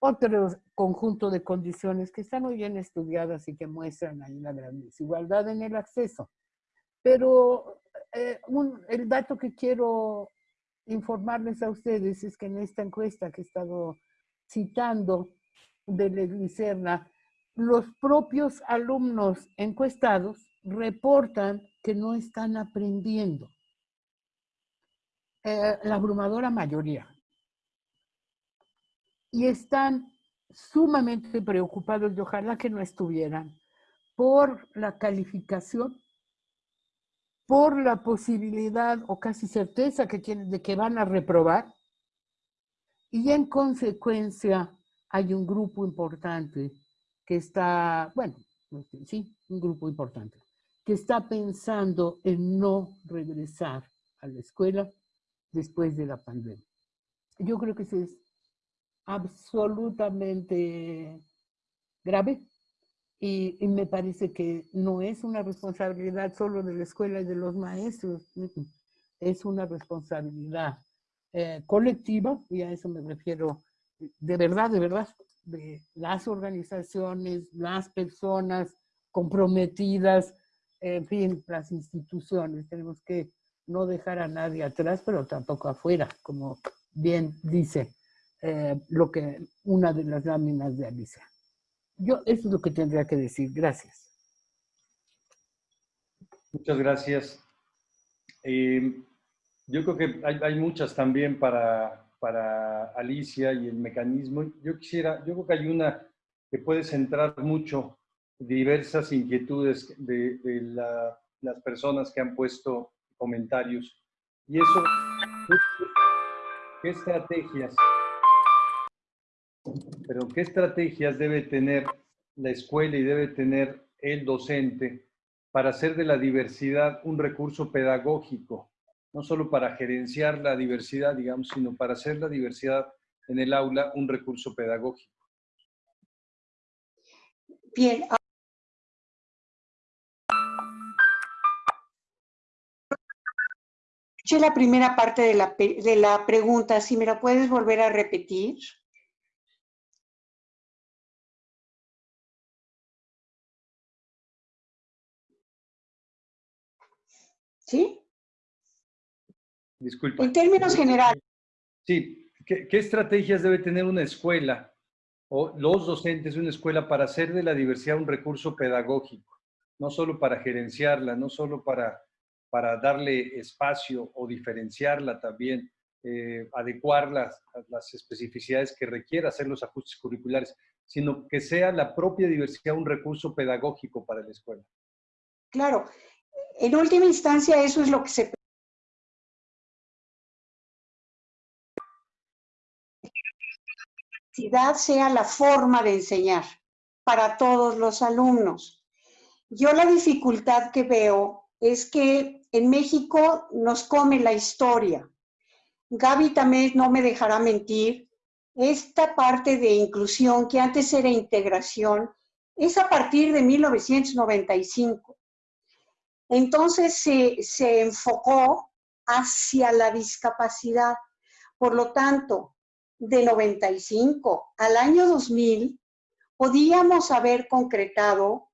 otro conjunto de condiciones que están muy bien estudiadas y que muestran ahí la gran desigualdad en el acceso. Pero eh, el dato que quiero informarles a ustedes es que en esta encuesta que he estado citando de la los propios alumnos encuestados reportan que no están aprendiendo. Eh, la abrumadora mayoría. Y están sumamente preocupados, y ojalá que no estuvieran, por la calificación por la posibilidad o casi certeza que tienen de que van a reprobar y en consecuencia hay un grupo importante que está, bueno, sí, un grupo importante, que está pensando en no regresar a la escuela después de la pandemia. Yo creo que eso es absolutamente grave y, me parece que no es una responsabilidad solo de la escuela y de los maestros. es una responsabilidad eh, colectiva, y a eso me refiero de verdad, de verdad, de las organizaciones, las personas comprometidas, en fin, las instituciones. Tenemos que no dejar a nadie atrás, pero tampoco afuera, como bien dice eh, lo que una de las láminas de Alicia. Yo, eso es lo que tendría que decir. Gracias. Muchas gracias. Eh, yo creo que hay, muchas también para, para Alicia y el mecanismo. Yo quisiera, yo creo que hay una que puede centrar mucho diversas inquietudes de, las personas que han puesto comentarios. Y eso, ¿qué estrategias? Pero ¿qué estrategias debe tener la escuela y debe tener el docente para hacer de la diversidad un recurso pedagógico? No solo para gerenciar la diversidad, digamos, sino para hacer la diversidad en el aula un recurso pedagógico. Bien, la primera parte de la, de la pregunta, si me la puedes volver a repetir. ¿Sí? Disculpa. En términos generales. Sí, ¿Qué, ¿qué, estrategias debe tener una escuela o los docentes de una escuela para hacer de la diversidad un recurso pedagógico? No solo para gerenciarla, no solo para para darle espacio o diferenciarla también, eh, adecuar las, las especificidades que requiera hacer los ajustes curriculares, sino que sea la propia diversidad un recurso pedagógico para la escuela. Claro, en última instancia eso es lo que se sea la forma de enseñar para todos los alumnos. Yo la dificultad que veo es que en México nos come la historia. Gaby también no me dejará mentir. Esta parte de inclusión, que antes era integración, es a partir de 1995. Entonces se, se enfocó hacia la discapacidad. Por lo tanto, de 95 al año 2000, podíamos haber concretado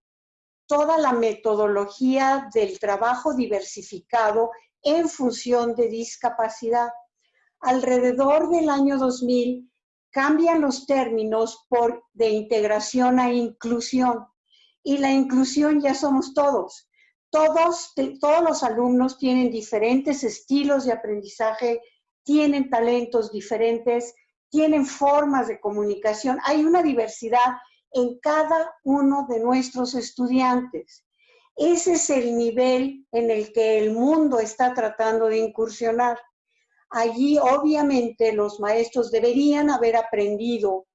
toda la metodología del trabajo diversificado en función de discapacidad. Alrededor del año 2000 cambian los términos por de integración a inclusión. Y la inclusión ya somos todos. Todos, todos los alumnos tienen diferentes estilos de aprendizaje, tienen talentos diferentes, tienen formas de comunicación. Hay una diversidad en cada uno de nuestros estudiantes. Ese es el nivel en el que el mundo está tratando de incursionar. Allí obviamente los maestros deberían haber aprendido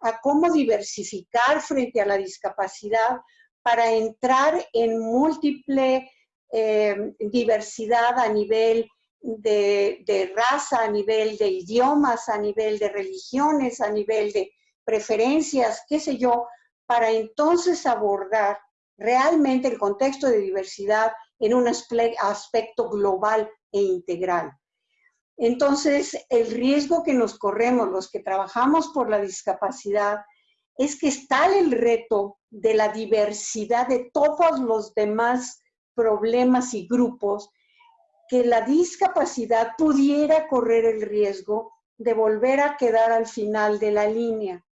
a cómo diversificar frente a la discapacidad para entrar en múltiple eh, diversidad a nivel de, de, raza, a nivel de idiomas, a nivel de religiones, a nivel de preferencias, qué sé yo, para entonces abordar realmente el contexto de diversidad en un aspecto global e integral. Entonces, el riesgo que nos corremos los que trabajamos por la discapacidad es que está el reto de la diversidad de todos los demás problemas y grupos, que la discapacidad pudiera correr el riesgo de volver a quedar al final de la línea.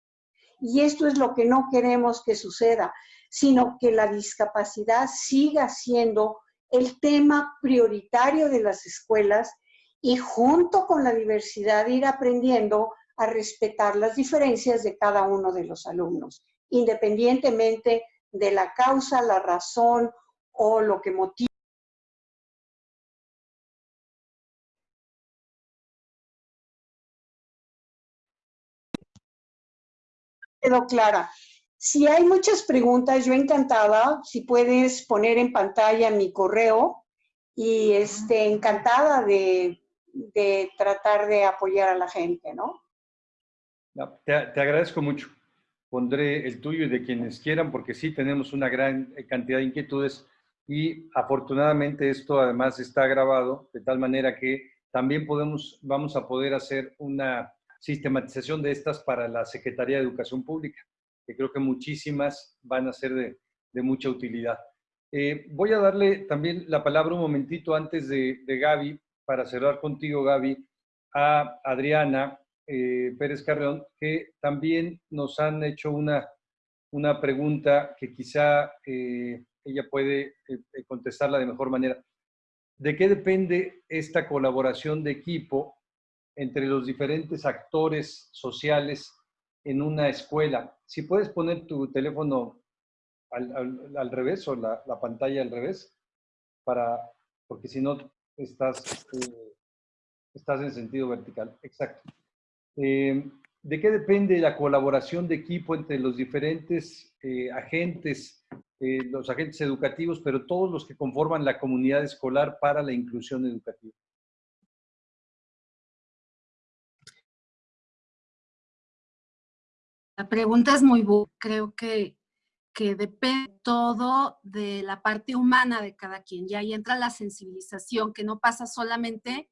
Y esto es lo que no queremos que suceda, sino que la discapacidad siga siendo el tema prioritario de las escuelas y junto con la diversidad ir aprendiendo a respetar las diferencias de cada uno de los alumnos, independientemente de la causa, la razón o lo que motiva quedó clara. Si hay muchas preguntas, yo encantada, si puedes poner en pantalla mi correo y este, encantada de, tratar de apoyar a la gente, ¿no? Te, agradezco mucho. Pondré el tuyo y de quienes quieran, porque sí tenemos una gran cantidad de inquietudes y afortunadamente esto además está grabado de tal manera que también podemos, vamos a poder hacer una sistematización de estas para la Secretaría de Educación Pública, que creo que muchísimas van a ser de, de mucha utilidad. Eh, voy a darle también la palabra un momentito antes de, de Gaby, para cerrar contigo, Gaby, a Adriana eh, Pérez Carreón, que también nos han hecho una, una pregunta que quizá eh, ella puede contestarla de mejor manera. ¿De qué depende esta colaboración de equipo entre los diferentes actores sociales en una escuela? Si puedes poner tu teléfono al, revés o la, pantalla al revés, para, porque si no estás, eh, estás en sentido vertical. Exacto. Eh, ¿De qué depende la colaboración de equipo entre los diferentes eh, agentes, los agentes educativos, pero todos los que conforman la comunidad escolar para la inclusión educativa? La pregunta es muy buena. Creo que que depende todo de la parte humana de cada quien. Y ahí entra la sensibilización, que no pasa solamente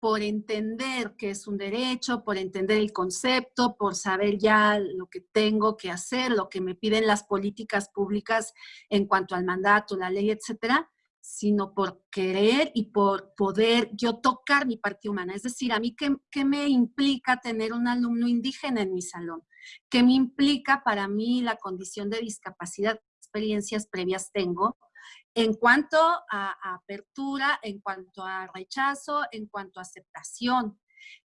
por entender que es un derecho, por entender el concepto, por saber ya lo que tengo que hacer, lo que me piden las políticas públicas en cuanto al mandato, la ley, etcétera, sino por querer y por poder yo tocar mi parte humana. Es decir, a mí, ¿qué, qué me implica tener un alumno indígena en mi salón? ¿Qué me implica para mí la condición de discapacidad? experiencias previas tengo en cuanto a, apertura, en cuanto a rechazo, en cuanto a aceptación.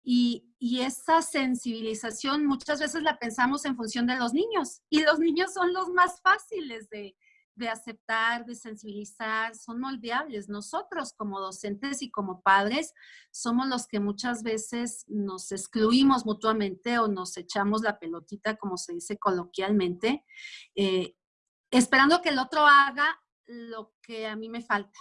Y, y, esa sensibilización muchas veces la pensamos en función de los niños y los niños son los más fáciles de, de aceptar, de sensibilizar, son moldeables. Nosotros como docentes y como padres somos los que muchas veces nos excluimos mutuamente o nos echamos la pelotita, como se dice coloquialmente, eh, esperando que el otro haga lo que a mí me falta.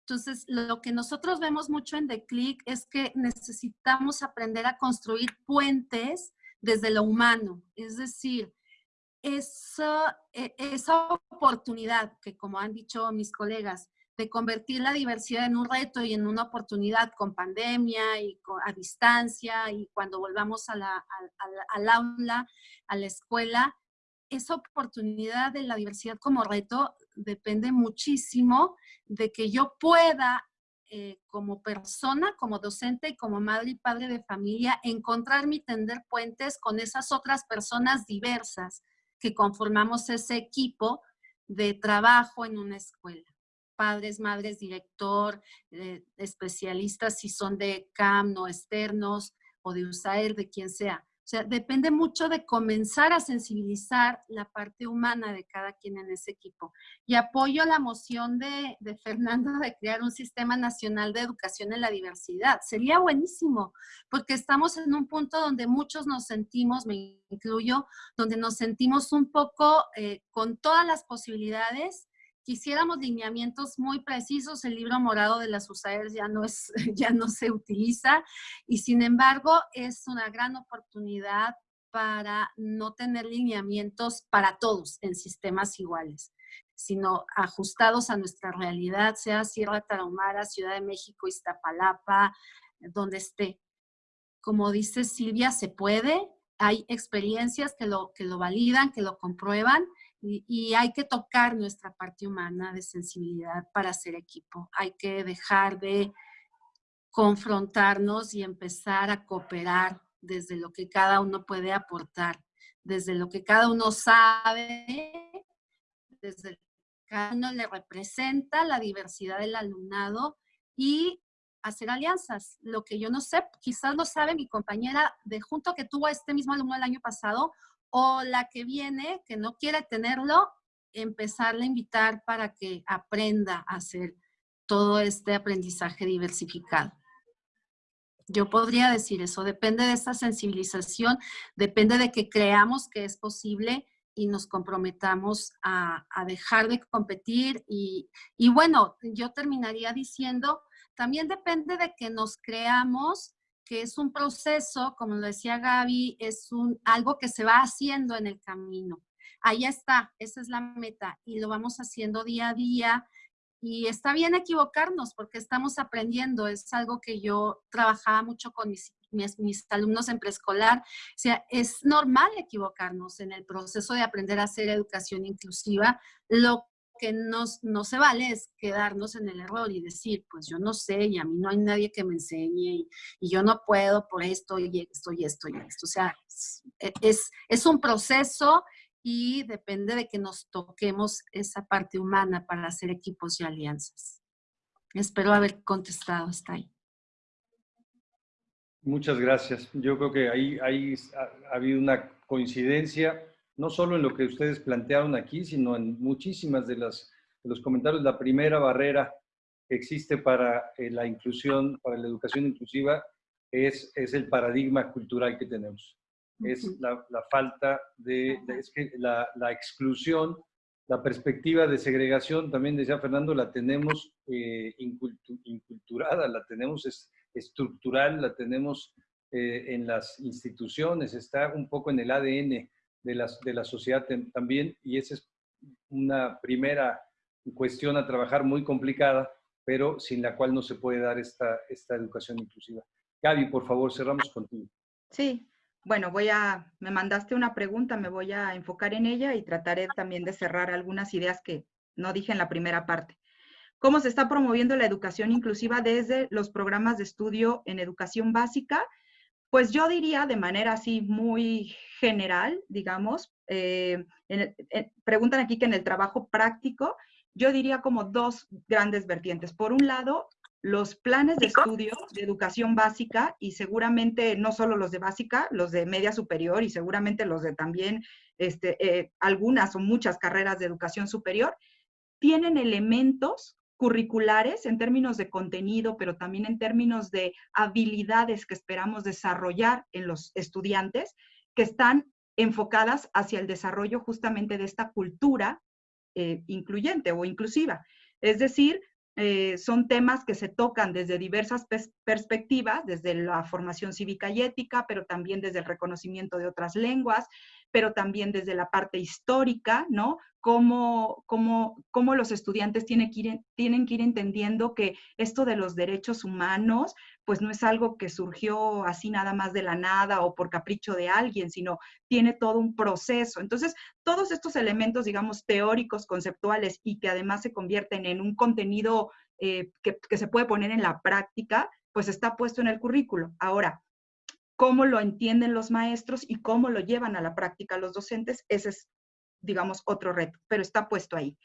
Entonces, lo que nosotros vemos mucho en The Click es que necesitamos aprender a construir puentes desde lo humano, es decir, esa, e, esa oportunidad que, como han dicho mis colegas, de convertir la diversidad en un reto y en una oportunidad con pandemia y a distancia y cuando volvamos a la, al aula, a la escuela, esa oportunidad de la diversidad como reto depende muchísimo de que yo pueda eh, como persona, como docente y como madre y padre de familia, encontrarme y tender puentes con esas otras personas diversas que conformamos ese equipo de trabajo en una escuela. Padres, madres, director, eh, especialistas, si son de CAM, no externos, o de USAER, de quien sea. O sea, depende mucho de comenzar a sensibilizar la parte humana de cada quien en ese equipo. Y apoyo la moción de, de, Fernando de crear un sistema nacional de educación en la diversidad. Sería buenísimo, porque estamos en un punto donde muchos nos sentimos, me incluyo, donde nos sentimos un poco eh, con todas las posibilidades quisiéramos lineamientos muy precisos, el libro morado de las USAER ya no, es, (laughs) ya no se utiliza y sin embargo es una gran oportunidad para no tener lineamientos para todos en sistemas iguales, sino ajustados a nuestra realidad, sea Sierra Tarahumara, Ciudad de México, Iztapalapa, donde esté. Como dice Silvia, se puede, hay experiencias que lo, que lo validan, que lo comprueban, y, hay que tocar nuestra parte humana de sensibilidad para hacer equipo. Hay que dejar de confrontarnos y empezar a cooperar desde lo que cada uno puede aportar, desde lo que cada uno sabe, desde lo que cada uno le representa la diversidad del alumnado y hacer alianzas. Lo que yo no sé, quizás lo sabe mi compañera de junto que tuvo a este mismo alumno el año pasado, o la que viene, que no quiere tenerlo, empezarle a invitar para que aprenda a hacer todo este aprendizaje diversificado. Yo podría decir eso, depende de esa sensibilización, depende de que creamos que es posible y nos comprometamos a, dejar de competir. Y bueno, yo terminaría diciendo, también depende de que nos creamos que es un proceso, como lo decía Gaby, es un, algo que se va haciendo en el camino. Ahí está, esa es la meta y lo vamos haciendo día a día y está bien equivocarnos porque estamos aprendiendo. Es algo que yo trabajaba mucho con mis, mis, alumnos en preescolar. O sea, es normal equivocarnos en el proceso de aprender a hacer educación inclusiva. Lo que no, no se vale es quedarnos en el error y decir, pues yo no sé y a mí no hay nadie que me enseñe y, yo no puedo por esto y esto y esto y esto. O sea, es, es un proceso y depende de que nos toquemos esa parte humana para hacer equipos y alianzas. Espero haber contestado hasta ahí. Muchas gracias. Yo creo que ahí, ahí ha, habido una coincidencia, no solo en lo que ustedes plantearon aquí, sino en muchísimas de, las, de los comentarios. La primera barrera que existe para eh, la inclusión, para la educación inclusiva, es, es el paradigma cultural que tenemos. Es la, falta de, es que la, exclusión, la perspectiva de segregación, también decía Fernando, la tenemos eh, inculturada, la tenemos estructural, la tenemos eh, en las instituciones, está un poco en el ADN de la, de la sociedad también, y esa es una primera cuestión a trabajar muy complicada, pero sin la cual no se puede dar esta, esta educación inclusiva. Gaby, por favor, cerramos contigo. Sí, bueno, voy a, me mandaste una pregunta, me voy a enfocar en ella y trataré también de cerrar algunas ideas que no dije en la primera parte. ¿Cómo se está promoviendo la educación inclusiva desde los programas de estudio en educación básica? Pues yo diría de manera así muy general, digamos, eh, preguntan aquí que en el trabajo práctico, yo diría como dos grandes vertientes. Por un lado, los planes de estudio de educación básica y seguramente no solo los de básica, los de media superior y seguramente los de también este, eh, algunas o muchas carreras de educación superior, tienen elementos curriculares en términos de contenido, pero también en términos de habilidades que esperamos desarrollar en los estudiantes, que están enfocadas hacia el desarrollo justamente de esta cultura eh, incluyente o inclusiva. Es decir, eh, son temas que se tocan desde diversas perspectivas, desde la formación cívica y ética, pero también desde el reconocimiento de otras lenguas, pero también desde la parte histórica, ¿no? Cómo, cómo, cómo los estudiantes tienen que, ir, tienen que ir entendiendo que esto de los derechos humanos, pues no es algo que surgió así nada más de la nada o por capricho de alguien, sino tiene todo un proceso. Entonces, todos estos elementos, digamos, teóricos, conceptuales y que además se convierten en un contenido eh, que, que se puede poner en la práctica, pues está puesto en el currículo. Ahora, cómo lo entienden los maestros y cómo lo llevan a la práctica los docentes, ese es, digamos, otro reto, pero está puesto ahí.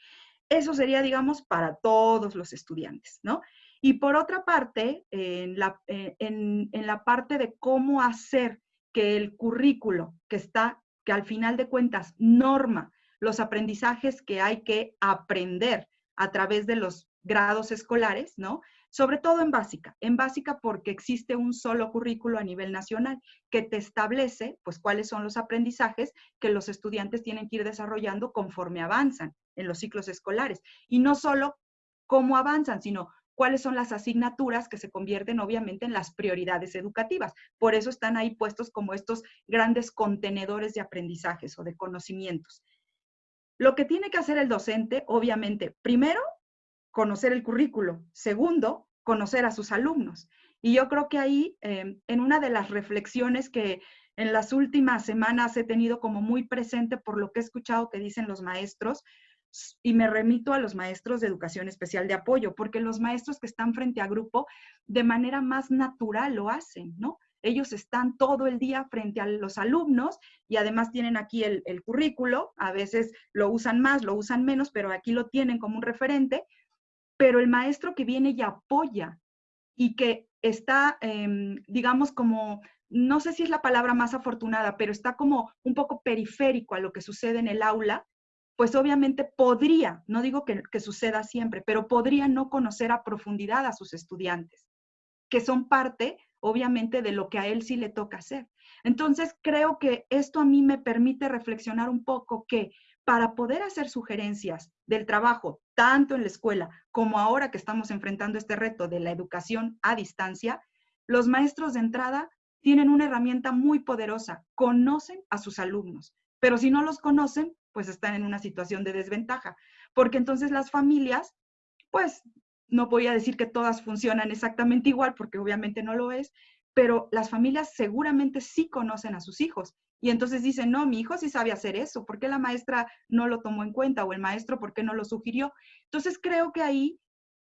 Eso sería, digamos, para todos los estudiantes, ¿no? Y por otra parte, en la, eh, en, en la parte de cómo hacer que el currículo que está, que al final de cuentas norma los aprendizajes que hay que aprender a través de los grados escolares, ¿no? Sobre todo en básica, en básica porque existe un solo currículo a nivel nacional que te establece pues cuáles son los aprendizajes que los estudiantes tienen que ir desarrollando conforme avanzan en los ciclos escolares y no solo cómo avanzan, sino cuáles son las asignaturas que se convierten obviamente en las prioridades educativas. Por eso están ahí puestos como estos grandes contenedores de aprendizajes o de conocimientos. Lo que tiene que hacer el docente, obviamente, primero, conocer el currículo. Segundo, conocer a sus alumnos. Y yo creo que ahí, em, en una de las reflexiones que en las últimas semanas he tenido como muy presente por lo que he escuchado que dicen los maestros, y me remito a los maestros de educación especial de apoyo, porque los maestros que están frente a grupo de manera más natural lo hacen, ¿no? Ellos están todo el día frente a los alumnos y además tienen aquí el currículo, a veces lo usan más, lo usan menos, pero aquí lo tienen como un referente pero el maestro que viene y apoya y que está, em, digamos, como, no sé si es la palabra más afortunada, pero está como un poco periférico a lo que sucede en el aula, pues obviamente podría, no digo que, que suceda siempre, pero podría no conocer a profundidad a sus estudiantes, que son parte, obviamente, de lo que a él sí le toca hacer. Entonces, creo que esto a mí me permite reflexionar un poco que para poder hacer sugerencias del trabajo, tanto en la escuela como ahora que estamos enfrentando este reto de la educación a distancia, los maestros de entrada tienen una herramienta muy poderosa, conocen a sus alumnos, pero si no los conocen, pues están en una situación de desventaja, porque entonces las familias pues no voy a decir que todas funcionan exactamente igual, porque obviamente no lo es, pero las familias seguramente sí conocen a sus hijos. Y entonces dicen, no, mi hijo sí sabe hacer eso, ¿por qué la maestra no lo tomó en cuenta? O el maestro, ¿por qué no lo sugirió? Entonces creo que ahí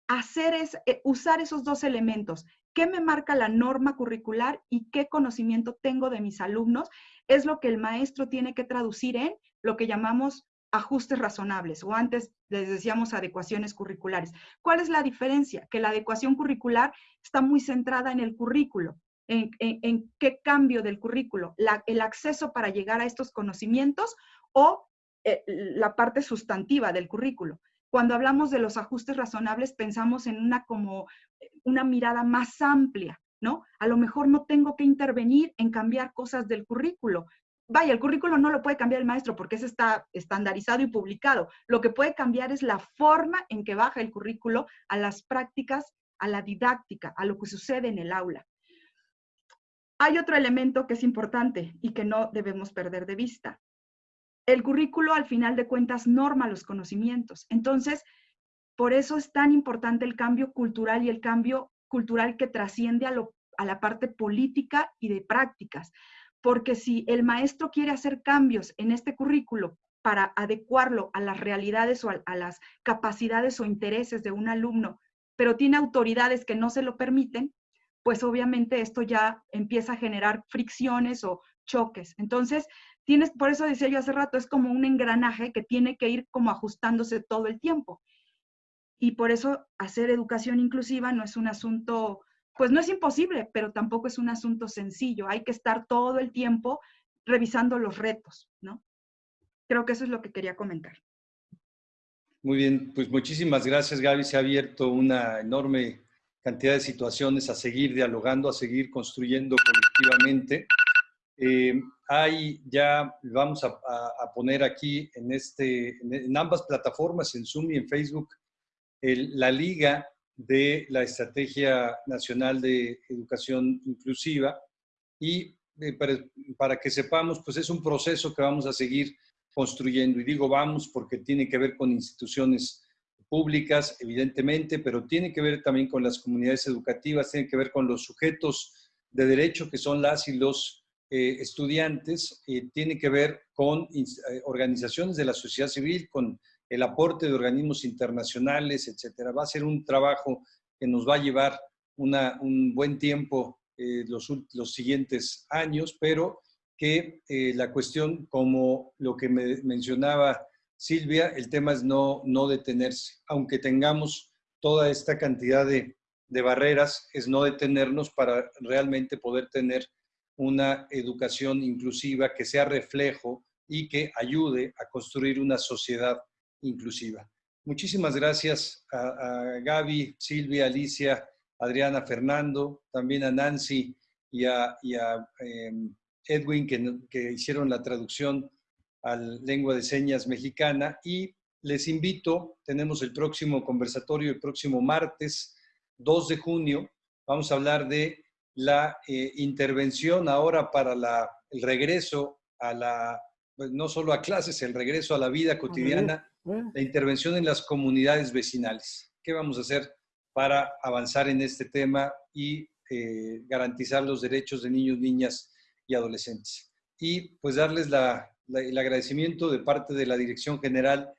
hacer es, eh, usar esos dos elementos, qué me marca la norma curricular y qué conocimiento tengo de mis alumnos, es lo que el maestro tiene que traducir en lo que llamamos ajustes razonables o antes les decíamos adecuaciones curriculares. ¿Cuál es la diferencia? Que la adecuación curricular está muy centrada en el currículo, en, qué cambio del currículo, el acceso para llegar a estos conocimientos o eh, la parte sustantiva del currículo. Cuando hablamos de los ajustes razonables, pensamos en una como eh, una mirada más amplia, ¿no? A lo mejor no tengo que intervenir en cambiar cosas del currículo. Vaya, el currículo no lo puede cambiar el maestro porque ese está estandarizado y publicado. Lo que puede cambiar es la forma en que baja el currículo a las prácticas, a la didáctica, a lo que sucede en el aula. Hay otro elemento que es importante y que no debemos perder de vista el currículo al final de cuentas norma los conocimientos. Entonces, por eso es tan importante el cambio cultural y el cambio cultural que trasciende a, la parte política y de prácticas. Porque si el maestro quiere hacer cambios en este currículo para adecuarlo a las realidades o a las capacidades o intereses de un alumno, pero tiene autoridades que no se lo permiten, pues obviamente esto ya empieza a generar fricciones o choques. Entonces, tienes, por eso decía yo hace rato, es como un engranaje que tiene que ir como ajustándose todo el tiempo. Y por eso hacer educación inclusiva no es un asunto, pues no es imposible, pero tampoco es un asunto sencillo. Hay que estar todo el tiempo revisando los retos, ¿no? Creo que eso es lo que quería comentar. Muy bien, pues muchísimas gracias Gaby. Se ha abierto una enorme cantidad de situaciones a seguir dialogando, a seguir construyendo colectivamente. Eh, hay ya, vamos a, poner aquí en, este, en ambas plataformas, en Zoom y en Facebook, la liga de la Estrategia Nacional de Educación Inclusiva y eh, para, para, que sepamos, pues es un proceso que vamos a seguir construyendo. Y digo vamos porque tiene que ver con instituciones públicas, evidentemente, pero tiene que ver también con las comunidades educativas, tiene que ver con los sujetos de derecho que son las y los eh, estudiantes eh, tiene que ver con eh, organizaciones de la sociedad civil, con el aporte de organismos internacionales, etcétera. Va a ser un trabajo que nos va a llevar un buen tiempo los, los, siguientes años, pero que la cuestión, como lo que me mencionaba Silvia, el tema es no, no detenerse. Aunque tengamos toda esta cantidad de, de barreras, es no detenernos para realmente poder tener una educación inclusiva que sea reflejo y que ayude a construir una sociedad inclusiva. Muchísimas gracias a, Gaby, Silvia, Alicia, Adriana, Fernando, también a Nancy y a, em, Edwin que hicieron la traducción al lengua de señas mexicana y les invito, tenemos el próximo conversatorio el próximo martes 2 de junio, vamos a hablar de la eh, intervención ahora para el regreso a la, pues, no solo a clases, el regreso a la vida cotidiana, la intervención en las comunidades vecinales. ¿Qué vamos a hacer para avanzar en este tema y eh, garantizar los derechos de niños, niñas y adolescentes? Y pues darles el agradecimiento de parte de la Dirección General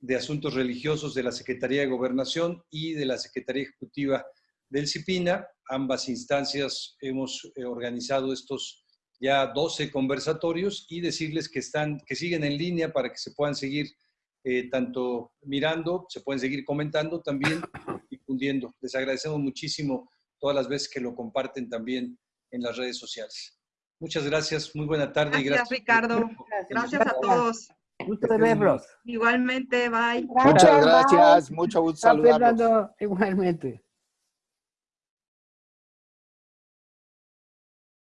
de Asuntos Religiosos de la Secretaría de Gobernación y de la Secretaría Ejecutiva del CIPINA. Ambas instancias hemos eh, organizado estos ya 12 conversatorios y decirles que, están, que siguen en línea para que se puedan seguir eh, tanto mirando, se pueden seguir comentando también, (coughs) difundiendo. Les agradecemos muchísimo todas las veces que lo comparten también en las redes sociales. Muchas gracias, muy buena tarde. Gracias, y gracias Ricardo. Gracias a todos. Gusto de verlos. Igualmente, bye. Muchas gracias, mucho gusto saludarlos. Igualmente.